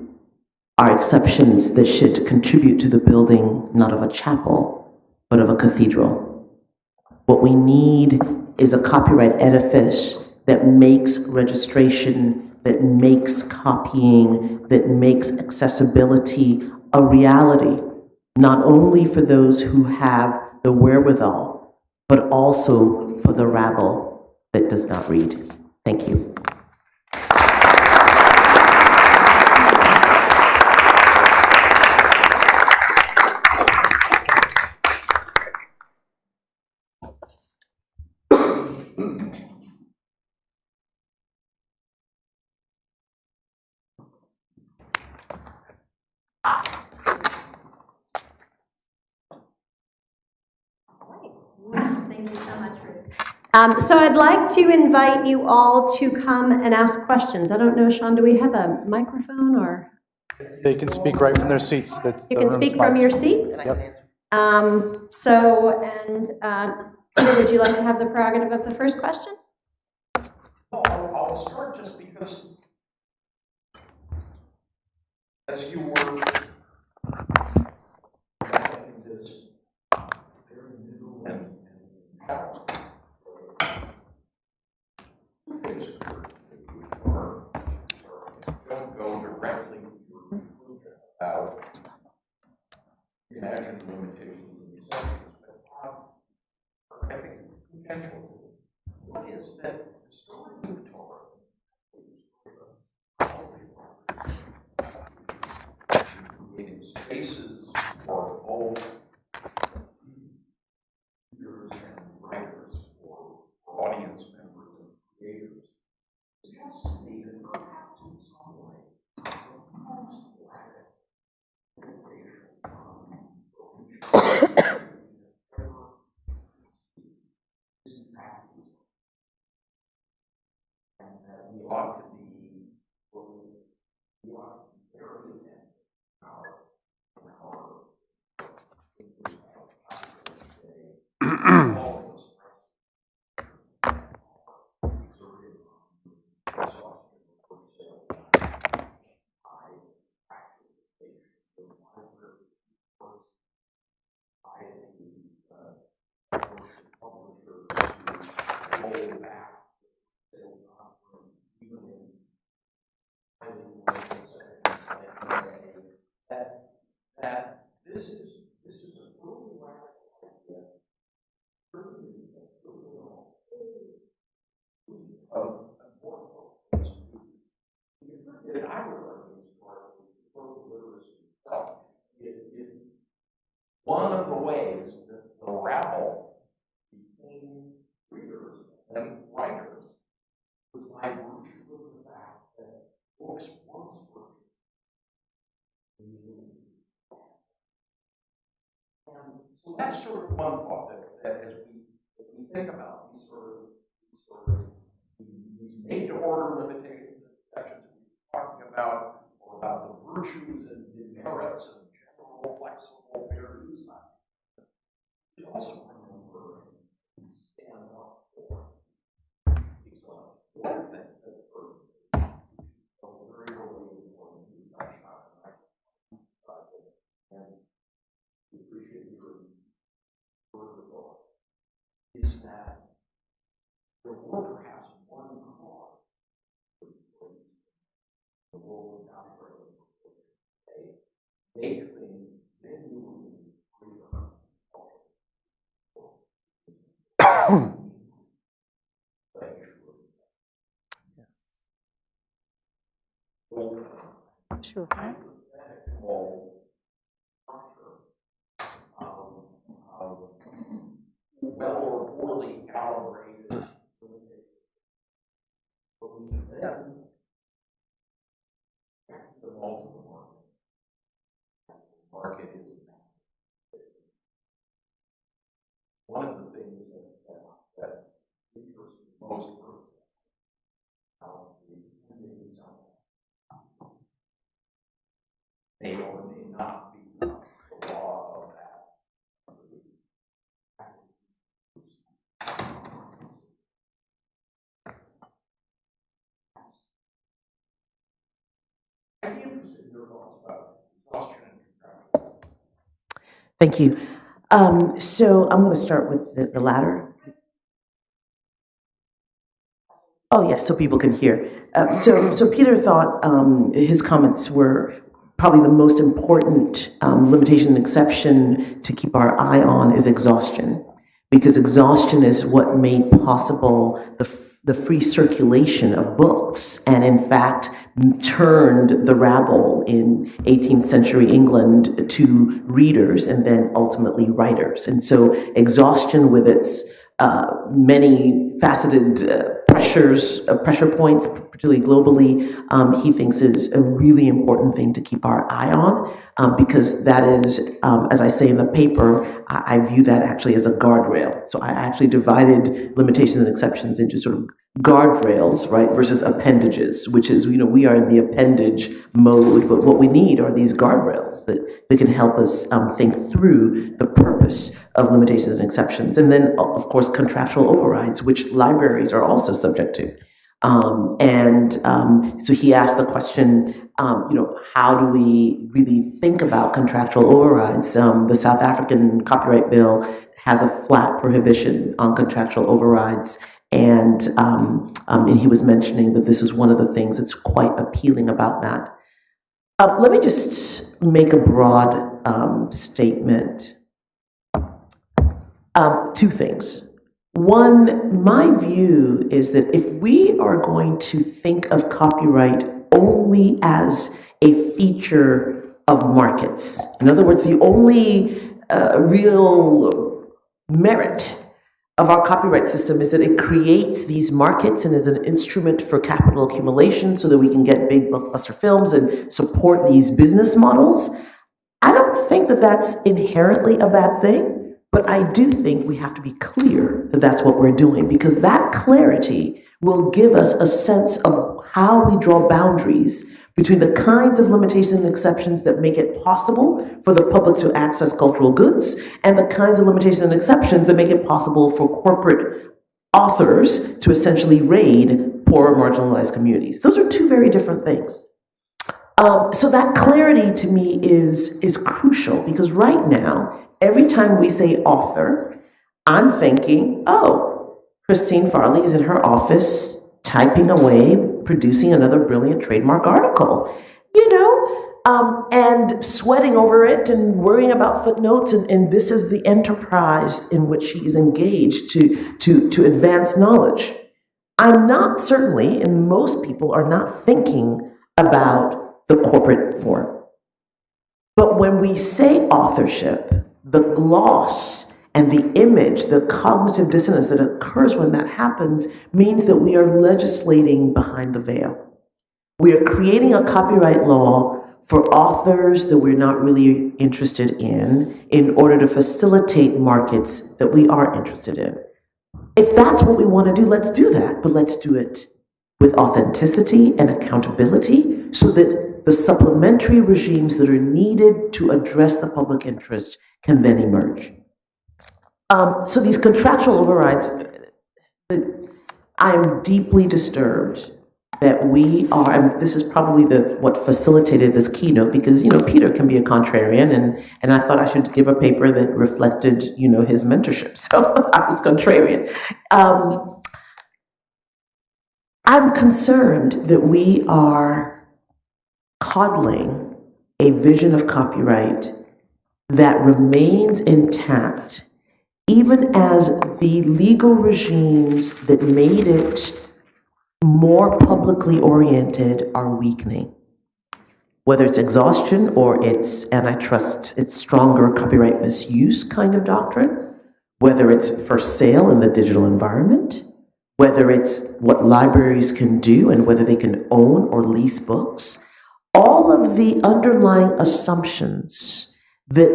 are exceptions that should contribute to the building not of a chapel, but of a cathedral. What we need is a copyright edifice that makes registration, that makes copying, that makes accessibility a reality, not only for those who have the wherewithal, but also for the rabble that does not read. Thank you so much, Ruth. Um, So I'd like to invite you all to come and ask questions. I don't know, Sean, do we have a microphone or? They can speak right from their seats. That's You the can speak from your seats? Um, So, and uh, would you like to have the prerogative of the first question? Well, I'll, I'll start just because as you were having this very new and, and novel, two things occurred that you were, don't go directly to your conclusion about imagined limitations and exceptions, but have, I think, potential what is that the story you've told? Creating spaces for both readers and writers, or audience members and creators, suggests to me that perhaps in some way, the most lack innovation is in fact and that we ought to be, we ought to be very to our, our. all of us exerted exhaustion for sale. I actually think the library first, I think, uh, first publishers to hold back sales offering, even in highly commercial settings, and say that, that this is, this is a really radical idea. Really, really all of, of more focus. And I would argue as far as the global literacy itself, it, it, one of the ways that the rabble became readers and writers was by virtue of the fact that books once were. And so that's sort of one thought that, that as we, as we think about these sort of, these sort of, these made to order limitations and exceptions we're talking about, or about the virtues and demerits of general flexible fair use doctrine. We also remember to stand up for these laws. One thing that for a very early important we touched on, and I, and we appreciate your word of God, is that there were perhaps one cause for the role of copyright they make things genuinely free from Sure. Well or poorly calibrated. But we then check the multiple market. Market is one of the things that, that, that interests me most. May or may not be the law of that. I'd be interested in your thoughts about exhaustion and. Thank you. Um, so I'm going to start with the, the latter. Oh, yes, so people can hear. Uh, so, so Peter thought um, his comments were probably the most important um, limitation and exception to keep our eye on is exhaustion, because exhaustion is what made possible the, the free circulation of books, and in fact turned the rabble in 18th century England to readers and then ultimately writers. And so exhaustion with its uh, many faceted uh, pressures, uh, pressure points, particularly globally, um, he thinks is a really important thing to keep our eye on um, because that is, um, as I say in the paper, I, I view that actually as a guardrail. So I actually divided limitations and exceptions into sort of guardrails, right, versus appendages, which is, you know, we are in the appendage mode, but what we need are these guardrails that, that can help us um, think through the purpose of limitations and exceptions. And then, of course, contractual overrides, which libraries are also subject to. Um, and um, so he asked the question, um, you know, how do we really think about contractual overrides? Um, the South African copyright bill has a flat prohibition on contractual overrides. And, um, um, and he was mentioning that this is one of the things that's quite appealing about that. Uh, let me just make a broad statement. Um, two things. One, my view is that if we are going to think of copyright only as a feature of markets, in other words, the only uh, real merit of our copyright system is that it creates these markets and is an instrument for capital accumulation so that we can get big blockbuster films and support these business models. I don't think that that's inherently a bad thing, but I do think we have to be clear that that's what we're doing because that clarity will give us a sense of how we draw boundaries between the kinds of limitations and exceptions that make it possible for the public to access cultural goods and the kinds of limitations and exceptions that make it possible for corporate authors to essentially raid poor marginalized communities. Those are two very different things. Um, so that clarity to me is, is crucial because right now, every time we say author, I'm thinking, oh, Christine Farley is in her office typing away, producing another brilliant trademark article, you know, um, and sweating over it and worrying about footnotes. And, and this is the enterprise in which she is engaged to, to, to advance knowledge. I'm not certainly, and most people are not thinking about the corporate form. But when we say authorship, the gloss And the image, the cognitive dissonance that occurs when that happens means that we are legislating behind the veil. We are creating a copyright law for authors that we're not really interested in in order to facilitate markets that we are interested in. If that's what we want to do, let's do that, but let's do it with authenticity and accountability so that the supplementary regimes that are needed to address the public interest can then emerge. Um, so these contractual overrides, I am deeply disturbed that we are, and this is probably the, what facilitated this keynote, because, you know, Peter can be a contrarian, and, and I thought I should give a paper that reflected, you know, his mentorship, so I was contrarian. Um, I'm concerned that we are coddling a vision of copyright that remains intact even as the legal regimes that made it more publicly oriented are weakening. Whether it's exhaustion or it's antitrust, it's stronger copyright misuse kind of doctrine, whether it's for sale in the digital environment, whether it's what libraries can do and whether they can own or lease books, all of the underlying assumptions that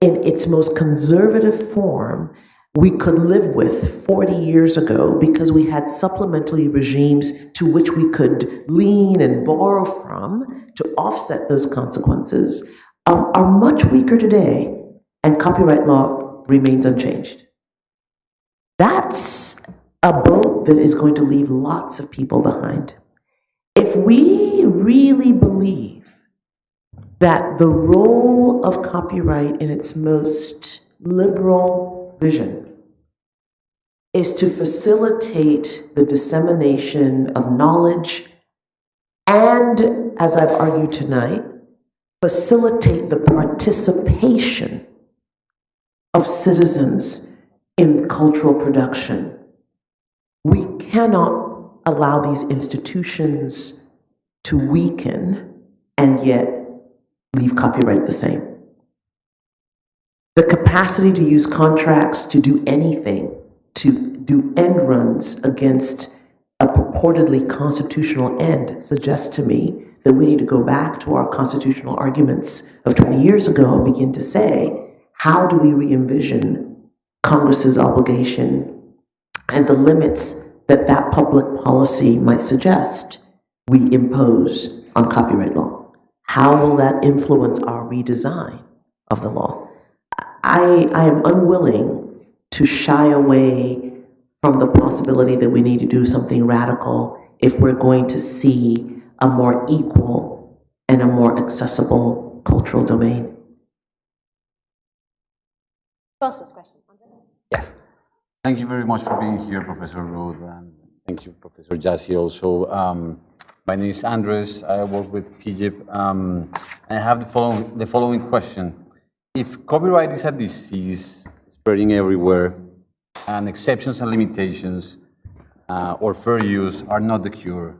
in its most conservative form we could live with 40 years ago because we had supplementary regimes to which we could lean and borrow from to offset those consequences um, are much weaker today, and copyright law remains unchanged. That's a boat that is going to leave lots of people behind. If we really believe that the role of copyright in its most liberal vision is to facilitate the dissemination of knowledge and, as I've argued tonight, facilitate the participation of citizens in cultural production. We cannot allow these institutions to weaken and yet leave copyright the same. The capacity to use contracts to do anything, to do end runs against a purportedly constitutional end suggests to me that we need to go back to our constitutional arguments of 20 years ago and begin to say, how do we re-envision Congress's obligation and the limits that that public policy might suggest we impose on copyright law? How will that influence our redesign of the law? I, I am unwilling to shy away from the possibility that we need to do something radical if we're going to see a more equal and a more accessible cultural domain. Who else has? Yes. Thank you very much for being here, Professor Ruth, and thank you, Professor Jaszi, also. Um, my name is Andres. I work with PIJIP. Um, I have the following, the following question. If copyright is a disease spreading everywhere, and exceptions and limitations uh, or fair use are not the cure,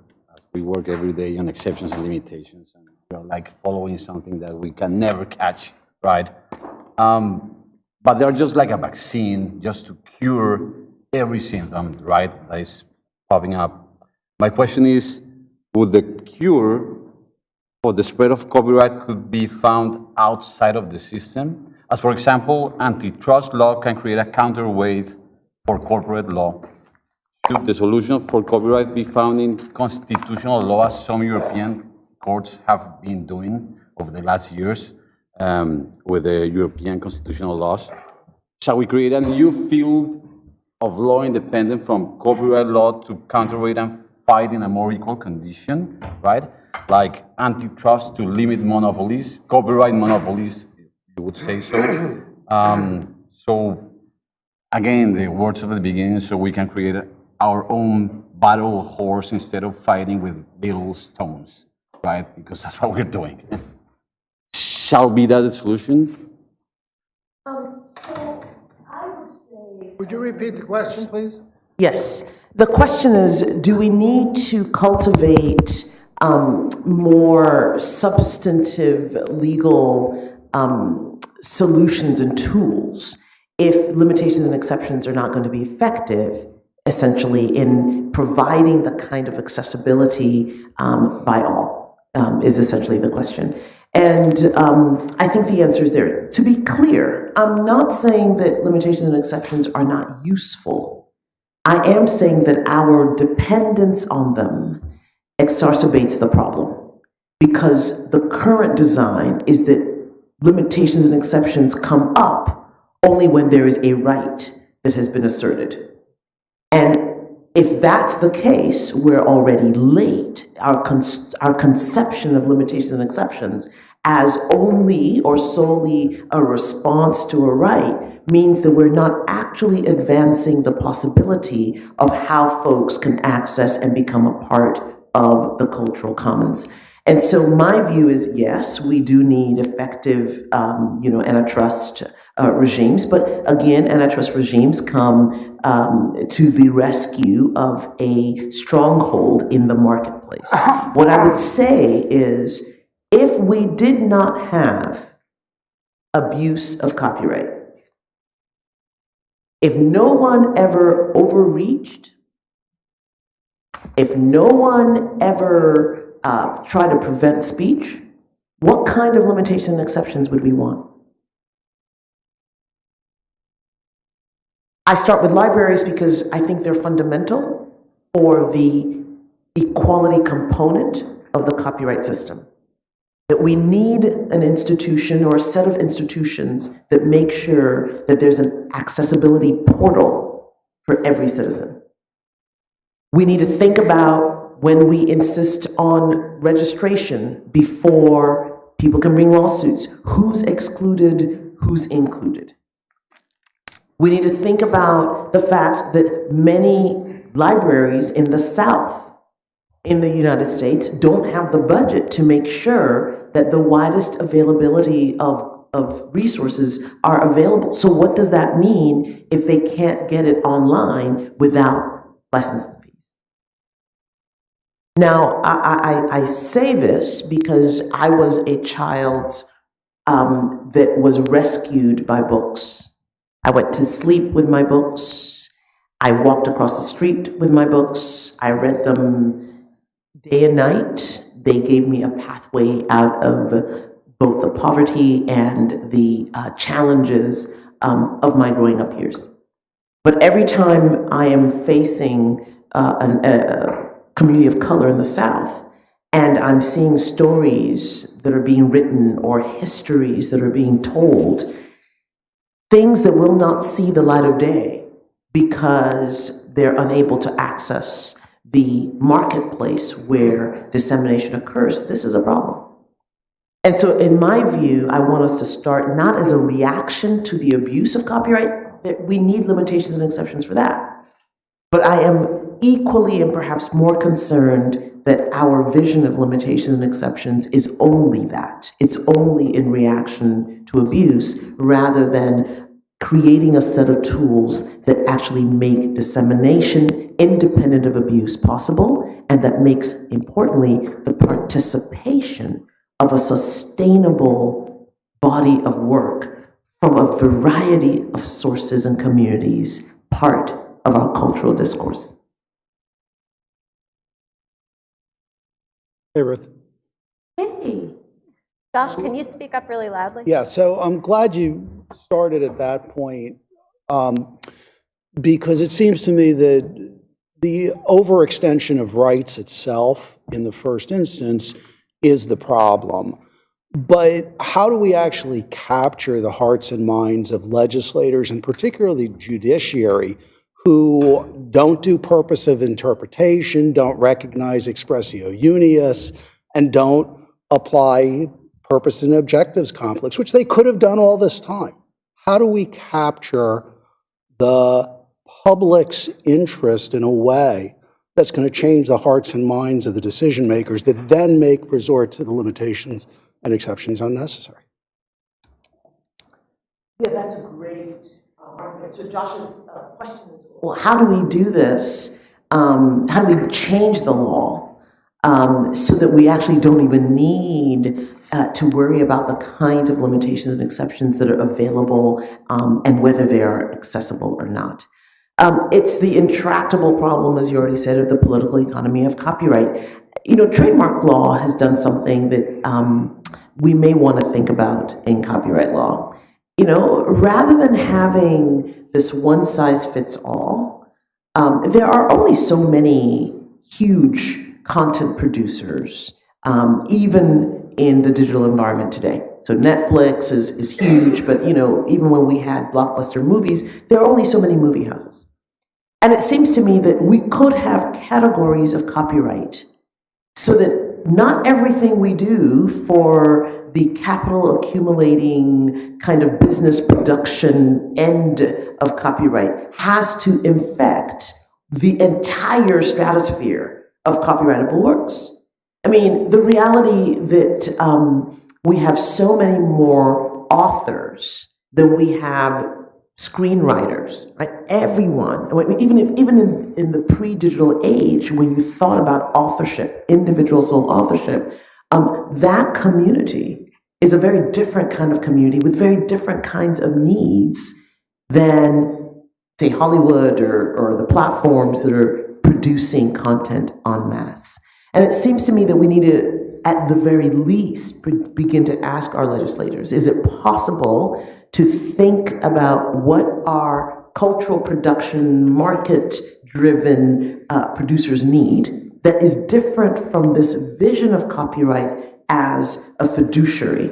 we work every day on exceptions and limitations, and we are like following something that we can never catch, right? Um, but they're just like a vaccine just to cure every symptom, right, that is popping up. My question is, would the cure for the spread of copyright could be found outside of the system? As for example, antitrust law can create a counterweight for corporate law. Should the solution for copyright be found in constitutional law, as some European courts have been doing over the last years um, with the European constitutional laws? Shall we create a new field of law independent from copyright law to counterweight and fight in a more equal condition, right? Like antitrust to limit monopolies, copyright monopolies, you would say so. Um, so again, the words of the beginning, so we can create our own battle horse instead of fighting with little stones, right? Because that's what we're doing. Shall be that the solution? Would you repeat the question, please? Yes. The question is, do we need to cultivate um, more substantive legal um, solutions and tools if limitations and exceptions are not going to be effective, essentially, in providing the kind of accessibility um, by all, um, is essentially the question. And um, I think the answer is there. To be clear, I'm not saying that limitations and exceptions are not useful. I am saying that our dependence on them exacerbates the problem because the current design is that limitations and exceptions come up only when there is a right that has been asserted. And if that's the case, we're already late. Our, con- our conception of limitations and exceptions as only or solely a response to a right means that we're not actually advancing the possibility of how folks can access and become a part of the cultural commons. And so my view is yes, we do need effective, um, you know, antitrust uh, regimes. But again, antitrust regimes come um, to the rescue of a stronghold in the marketplace. What I would say is if we did not have abuse of copyright, if no one ever overreached, if no one ever uh, tried to prevent speech, what kind of limitations and exceptions would we want? I start with libraries because I think they're fundamental for the equality component of the copyright system. That we need an institution or a set of institutions that make sure that there's an accessibility portal for every citizen. We need to think about when we insist on registration before people can bring lawsuits, who's excluded, who's included. We need to think about the fact that many libraries in the South, in the United States, don't have the budget to make sure that the widest availability of, of resources are available. So what does that mean if they can't get it online without licensing fees? Now, I, I, I say this because I was a child um, that was rescued by books. I went to sleep with my books. I walked across the street with my books. I read them day and night. They gave me a pathway out of both the poverty and the uh, challenges um, of my growing up years. But every time I am facing uh, an, a community of color in the South, and I'm seeing stories that are being written or histories that are being told, things that will not see the light of day because they're unable to access the marketplace where dissemination occurs, this is a problem. And so, in my view, I want us to start not as a reaction to the abuse of copyright, that we need limitations and exceptions for that. But I am equally and perhaps more concerned that our vision of limitations and exceptions is only that. It's only in reaction to abuse rather than creating a set of tools that actually make dissemination independent of abuse possible and that makes, importantly, the participation of a sustainable body of work from a variety of sources and communities part of our cultural discourse. Hey, Ruth. Hey. Josh, can you speak up really loudly? Yeah, so I'm glad you started at that point, um, because it seems to me that the overextension of rights itself in the first instance is the problem. But how do we actually capture the hearts and minds of legislators and particularly judiciary who don't do purposive interpretation, don't recognize expressio unius, and don't apply purpose and objectives conflicts, which they could have done all this time. How do we capture the public's interest in a way that's going to change the hearts and minds of the decision makers that then make resort to the limitations and exceptions unnecessary? Yeah, that's a great argument. So Josh's uh, question is, well, how do we do this? Um, how do we change the law um, so that we actually don't even need uh, to worry about the kind of limitations and exceptions that are available um, and whether they are accessible or not. Um, it's the intractable problem, as you already said, of the political economy of copyright. You know, trademark law has done something that um, we may want to think about in copyright law. You know, rather than having this one size fits all, um, there are only so many huge content producers, um, even in the digital environment today. So Netflix is, is huge, but you know, even when we had blockbuster movies, there are only so many movie houses. And it seems to me that we could have categories of copyright so that not everything we do for the capital accumulating kind of business production end of copyright has to infect the entire stratosphere of copyrightable works. I mean, the reality that um, we have so many more authors than we have screenwriters, right? Everyone, even if even in, in the pre-digital age, when you thought about authorship, individual sole authorship, um, that community is a very different kind of community with very different kinds of needs than, say, Hollywood or, or the platforms that are producing content en masse. And it seems to me that we need to, at the very least, begin to ask our legislators, is it possible to think about what our cultural production, market-driven uh, producers need that is different from this vision of copyright as a fiduciary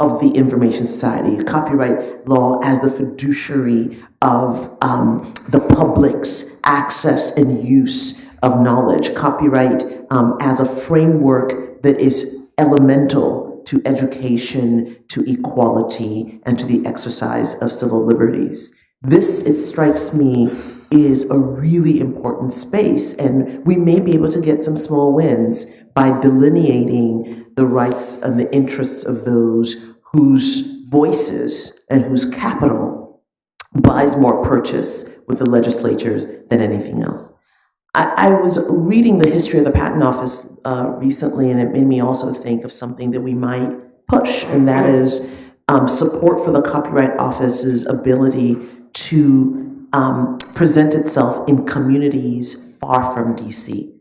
of the information society, copyright law as the fiduciary of um, the public's access and use of knowledge, copyright um, as a framework that is elemental to education, to equality, and to the exercise of civil liberties. This, it strikes me, is a really important space, and we may be able to get some small wins by delineating the rights and the interests of those whose voices and whose capital buys more purchase with the legislatures than anything else. I, I was reading the history of the Patent Office uh, recently, and it made me also think of something that we might push, and that is um, support for the Copyright Office's ability to um, present itself in communities far from DC.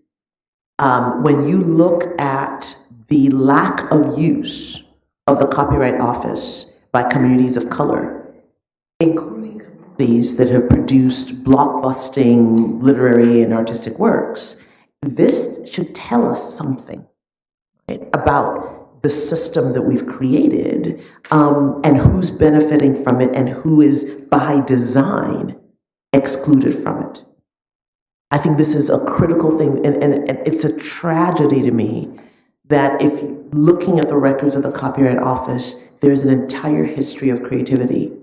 Um, when you look at the lack of use of the Copyright Office by communities of color, including that have produced blockbusting literary and artistic works, this should tell us something right, about the system that we've created um, and who's benefiting from it and who is by design excluded from it. I think this is a critical thing, and, and, and it's a tragedy to me that if looking at the records of the Copyright Office, there's an entire history of creativity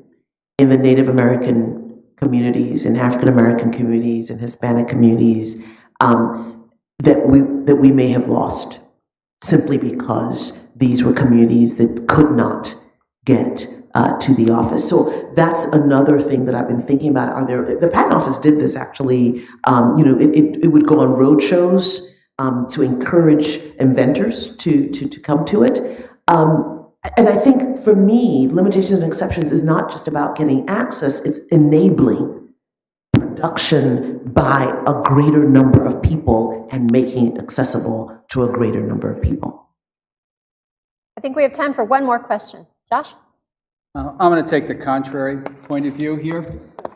in the Native American communities, in African American communities, in Hispanic communities um, that we that we may have lost simply because these were communities that could not get uh, to the office. So that's another thing that I've been thinking about. Are there the patent office did this actually? Um, you know, it, it, it would go on road shows um, to encourage inventors to to to come to it. Um, and I think for me, limitations and exceptions is not just about getting access; it's enabling production by a greater number of people and making it accessible to a greater number of people. I think we have time for one more question. Josh? Uh, I'm going to take the contrary point of view here.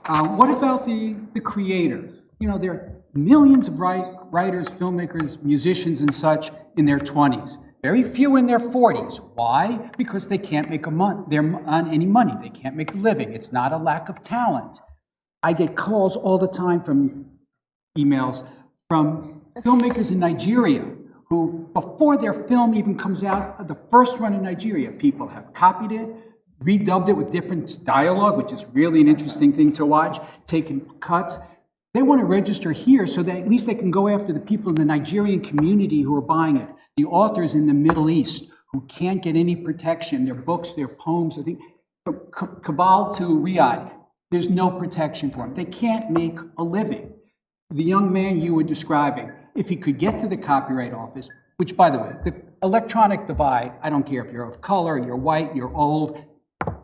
Uh, What about the, the creators? You know, there are millions of write- writers, filmmakers, musicians and such in their 20s. Very few in their 40s. Why? Because they can't make a mon- they're on any money. They can't make a living. It's not a lack of talent. I get calls all the time from emails from filmmakers in Nigeria who, before their film even comes out, the first run in Nigeria, people have copied it, redubbed it with different dialogue, which is really an interesting thing to watch, taken cuts. They want to register here so that at least they can go after the people in the Nigerian community who are buying it, the authors in the Middle East who can't get any protection, their books, their poems, I think, from Ka- Kabul to Riyadh, there's no protection for them. They can't make a living. The young man you were describing, if he could get to the Copyright Office, which, by the way, the electronic divide, I don't care if you're of color, you're white, you're old,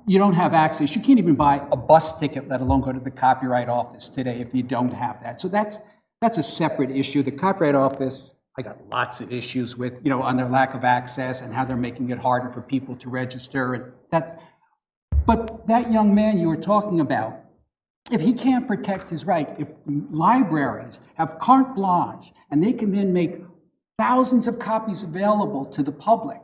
you don't have access. You can't even buy a bus ticket, let alone go to the Copyright Office today if you don't have that. So that's, that's a separate issue. The Copyright Office, I got lots of issues with, you know, on their lack of access and how they're making it harder for people to register. And that's, but that young man you were talking about, if he can't protect his right, if libraries have carte blanche and they can then make thousands of copies available to the public,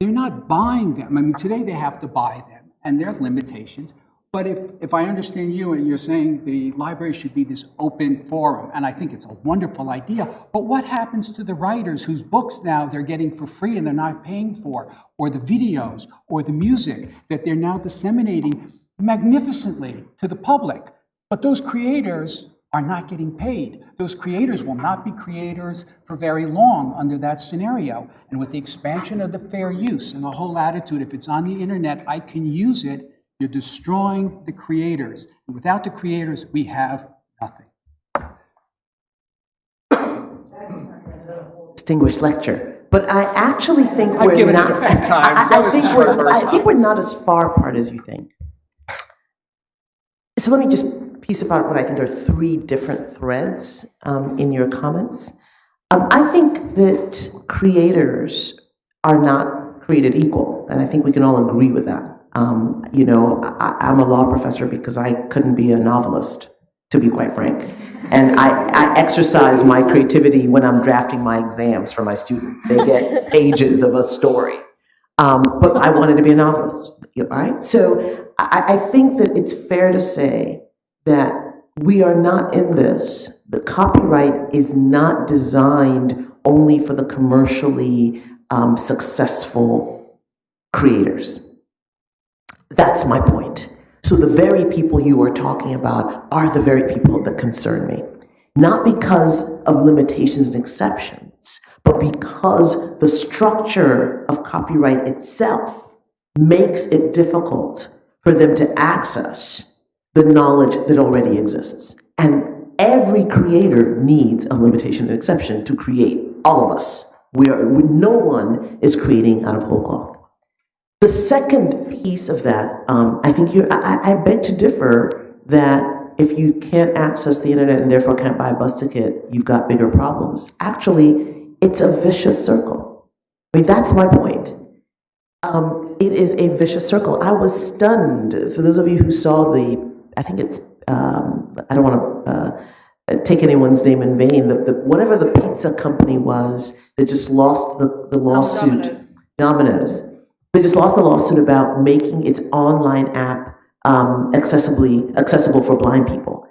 they're not buying them. I mean, today they have to buy them, and there are limitations. But if, if I understand you and you're saying the library should be this open forum, and I think it's a wonderful idea, but what happens to the writers whose books now they're getting for free and they're not paying for, or the videos, or the music that they're now disseminating magnificently to the public? But those creators are not getting paid. Those creators will not be creators for very long under that scenario. And with the expansion of the fair use and the whole attitude, if it's on the internet, I can use it, you're destroying the creators. And without the creators, we have nothing. distinguished lecture. But I actually think I've we're not. a few times. I- I- I think we're- I think we're not as far apart as you think. So let me just piece apart what I think are three different threads um, in your comments. Um, I think that creators are not created equal, and I think we can all agree with that. Um, you know, I, I'm a law professor because I couldn't be a novelist, to be quite frank. And I, I exercise my creativity when I'm drafting my exams for my students. They get pages of a story. Um, but I wanted to be a novelist, right? So I, I think that it's fair to say that we are not in this. The copyright is not designed only for the commercially um, successful creators. That's my point. So the very people you are talking about are the very people that concern me. Not because of limitations and exceptions, but because the structure of copyright itself makes it difficult for them to access the knowledge that already exists. And every creator needs a limitation and exception to create, all of us. We are, no one is creating out of whole cloth. The second piece of that, um, I think you, I, I beg to differ that if you can't access the internet and therefore can't buy a bus ticket, you've got bigger problems. Actually, it's a vicious circle. I mean, that's my point. Um, it is a vicious circle. I was stunned. For those of you who saw the, I think it's, um, I don't want to uh, take anyone's name in vain, the, the, whatever the pizza company was that just lost the, the lawsuit. Domino's. They just lost the lawsuit about making its online app um, accessibly accessible for blind people.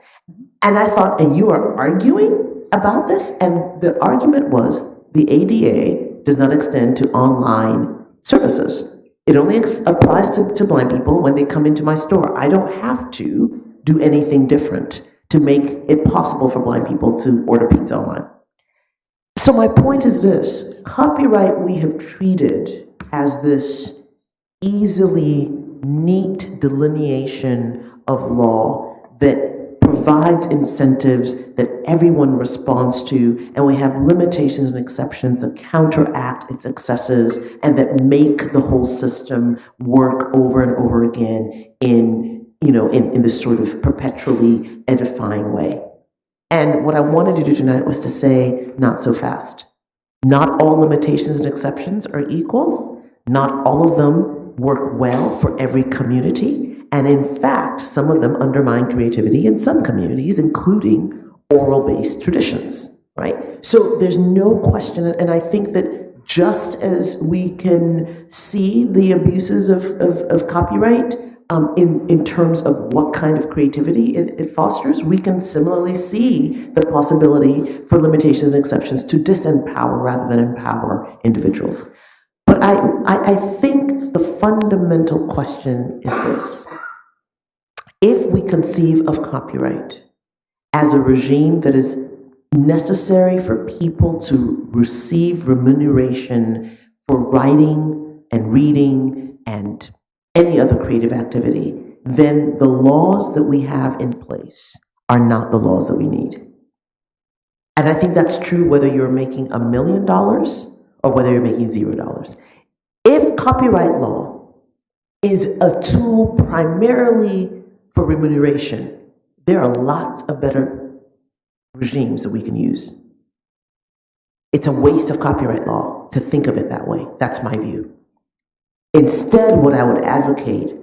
And I thought, and you are arguing about this? And the argument was the ADA does not extend to online services. It only applies to, to blind people when they come into my store. I don't have to do anything different to make it possible for blind people to order pizza online. So my point is this, copyright we have treated as this easily neat delineation of law that provides incentives that everyone responds to, and we have limitations and exceptions that counteract its excesses and that make the whole system work over and over again in, you know, in, in this sort of perpetually edifying way. And what I wanted to do tonight was to say, not so fast. Not all limitations and exceptions are equal. Not all of them work well for every community. And in fact, some of them undermine creativity in some communities, including oral based traditions, right? So there's no question. And I think that just as we can see the abuses of, of, of copyright um, in, in terms of what kind of creativity it, it fosters, we can similarly see the possibility for limitations and exceptions to disempower rather than empower individuals. But I, I, I think the fundamental question is this. If we conceive of copyright as a regime that is necessary for people to receive remuneration for writing and reading and any other creative activity, then the laws that we have in place are not the laws that we need. And I think that's true whether you're making a million dollars or whether you're making zero dollars. If copyright law is a tool primarily for remuneration, there are lots of better regimes that we can use. It's a waste of copyright law to think of it that way. That's my view. Instead, what I would advocate,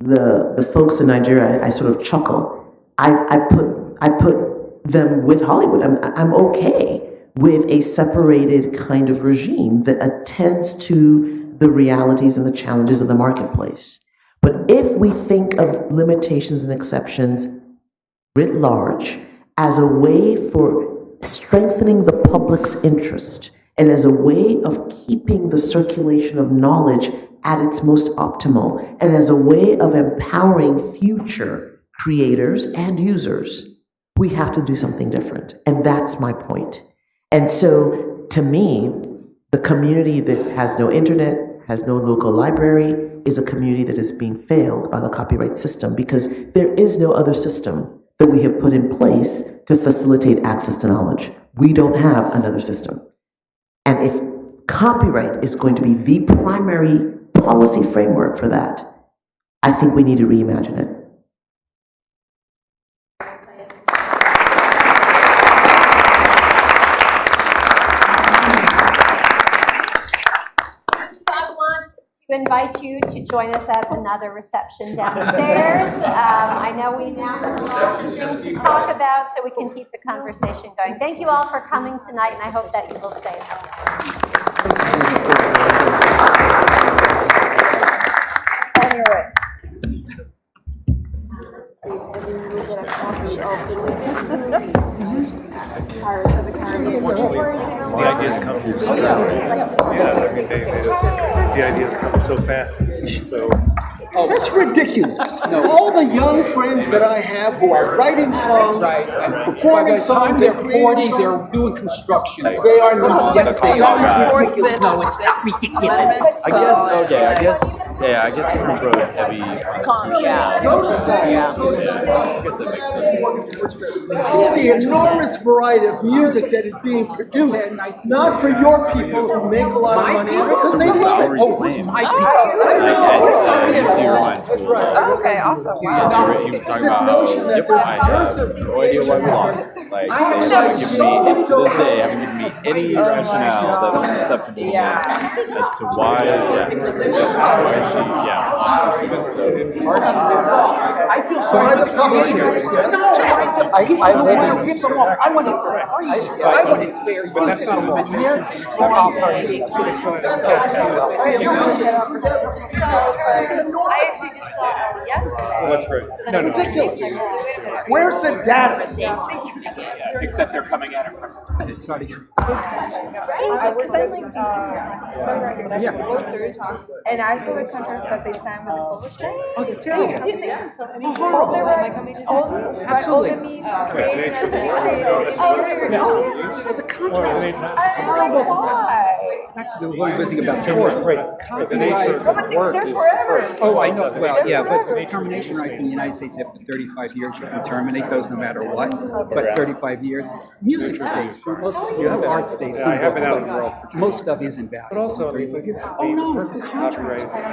the, the folks in Nigeria, I, I sort of chuckle. I, I put I put them with Hollywood. I'm I'm okay with a separated kind of regime that attends to the realities and the challenges of the marketplace. But if we think of limitations and exceptions writ large as a way for strengthening the public's interest and as a way of keeping the circulation of knowledge at its most optimal and as a way of empowering future creators and users, we have to do something different. And that's my point. And so, to me, the community that has no internet, has no local library, is a community that is being failed by the copyright system because there is no other system that we have put in place to facilitate access to knowledge. We don't have another system. And if copyright is going to be the primary policy framework for that, I think we need to reimagine it. I want to invite you to join us at another reception downstairs. Um, I know we now have lots of things to talk about, so we can keep the conversation going. Thank you all for coming tonight, and I hope that you will stay. On your way. The ideas come. Yeah, I mean, they, they just, the ideas come so fast, so. Oh, that's ridiculous. All the young friends that I have who are writing songs and By performing the time songs they're and forty, creating they're doing construction. they are not. Yes, they That is are. ridiculous. No, it's not ridiculous. I guess, okay, I guess, yeah, I guess Crew is heavy. Yeah. Go to say, Yeah, I guess that makes sense. see the enormous variety of music that is being produced, not for your people who make a lot of money, because they love it. Oh, who's my people? I it's, uh, it's your mind That's school. right. Okay, awesome. Yeah, he was talking This about notion that yep, there's I have no idea why we lost. Like, they haven't given me, to this day, haven't given me any rationale that was acceptable to me as to why, yeah, why she, yeah. I feel sorry. Private publishers, yeah. No, I, I, I want to rip them off. I want it free. I want it fair use. that's not law. I actually just saw Elle yesterday. What's right? So then No, no. Ridiculous. Where's the data? Except they're coming at it from. Sorry. I was like, uh, composers, and I saw the contracts that they signed with the publishers. Oh, oh they're terrible. Yeah, yeah, so I mean, horrible. all their rights, all, right, all the Absolutely. means created and to be created. Oh, there It's a contract. I don't why. That's the one good thing about tort. Copyright. But they're forever. Oh, I know, well, yeah, but termination rights in the United States after thirty-five years, you can terminate those no matter what. But thirty-five years, music stays, most, oh, you know, art stays, some I have books, been out in the world most stuff isn't valuable. But also, I mean, Thirty-five years. Oh, no, purpose the of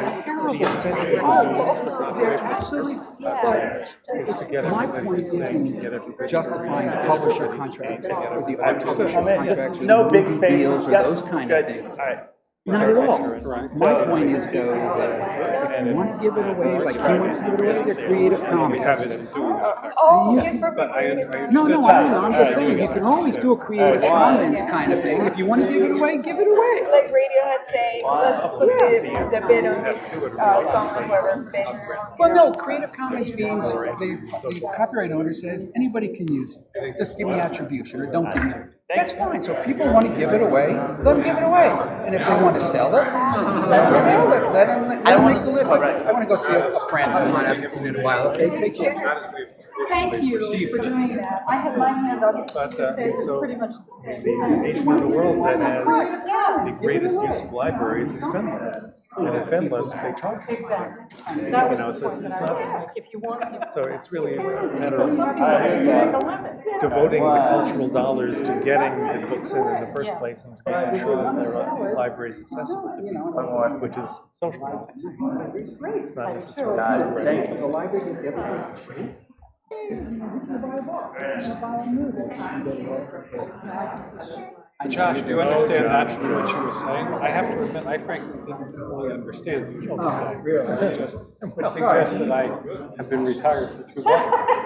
contracts copyright are is terrible. the they're absolutely, but is to get my point isn't justifying publisher contracts or the art publisher Come in, contracts or no the big deals or those kind of things. All right. Not at all. So- My point is though, that if you want to give it away, like he wants to give it away, they're Creative Commons. Have it in doing that. Oh, yes, for But I, I. No, no, I don't know, I'm just saying, you can always do a Creative Commons kind of thing. If you want to give it away, give it away. like Radiohead saying, let's put the, the bid on this uh, song or whatever. Well, no, Creative Commons means the, the copyright owner says, anybody can use it. Just give me attribution or don't give me. That's fine, so if people want to give it away, let them give it away. And if they want to sell it, let them sell it, let them, let them make a living. I want to go see a a friend of mine, I haven't seen in a while, okay, take care. Thank you for doing that. I had my hand up to uh, say it's pretty much the same. The nation in the world that has the greatest use of libraries is Finland. And in Finland, they charge. Exactly. That was You know, the so point that I was making. If you want to, So it's really a matter of people make a living. devoting the cultural dollars to get getting the books in in the first place and making sure that their uh, library is accessible to people, uh, which is social ethics. It's not necessarily. Thank Josh, do you understand naturally what she was saying? I have to admit, I frankly didn't really understand what she was saying. It just- Which suggests that I have been retired for too long.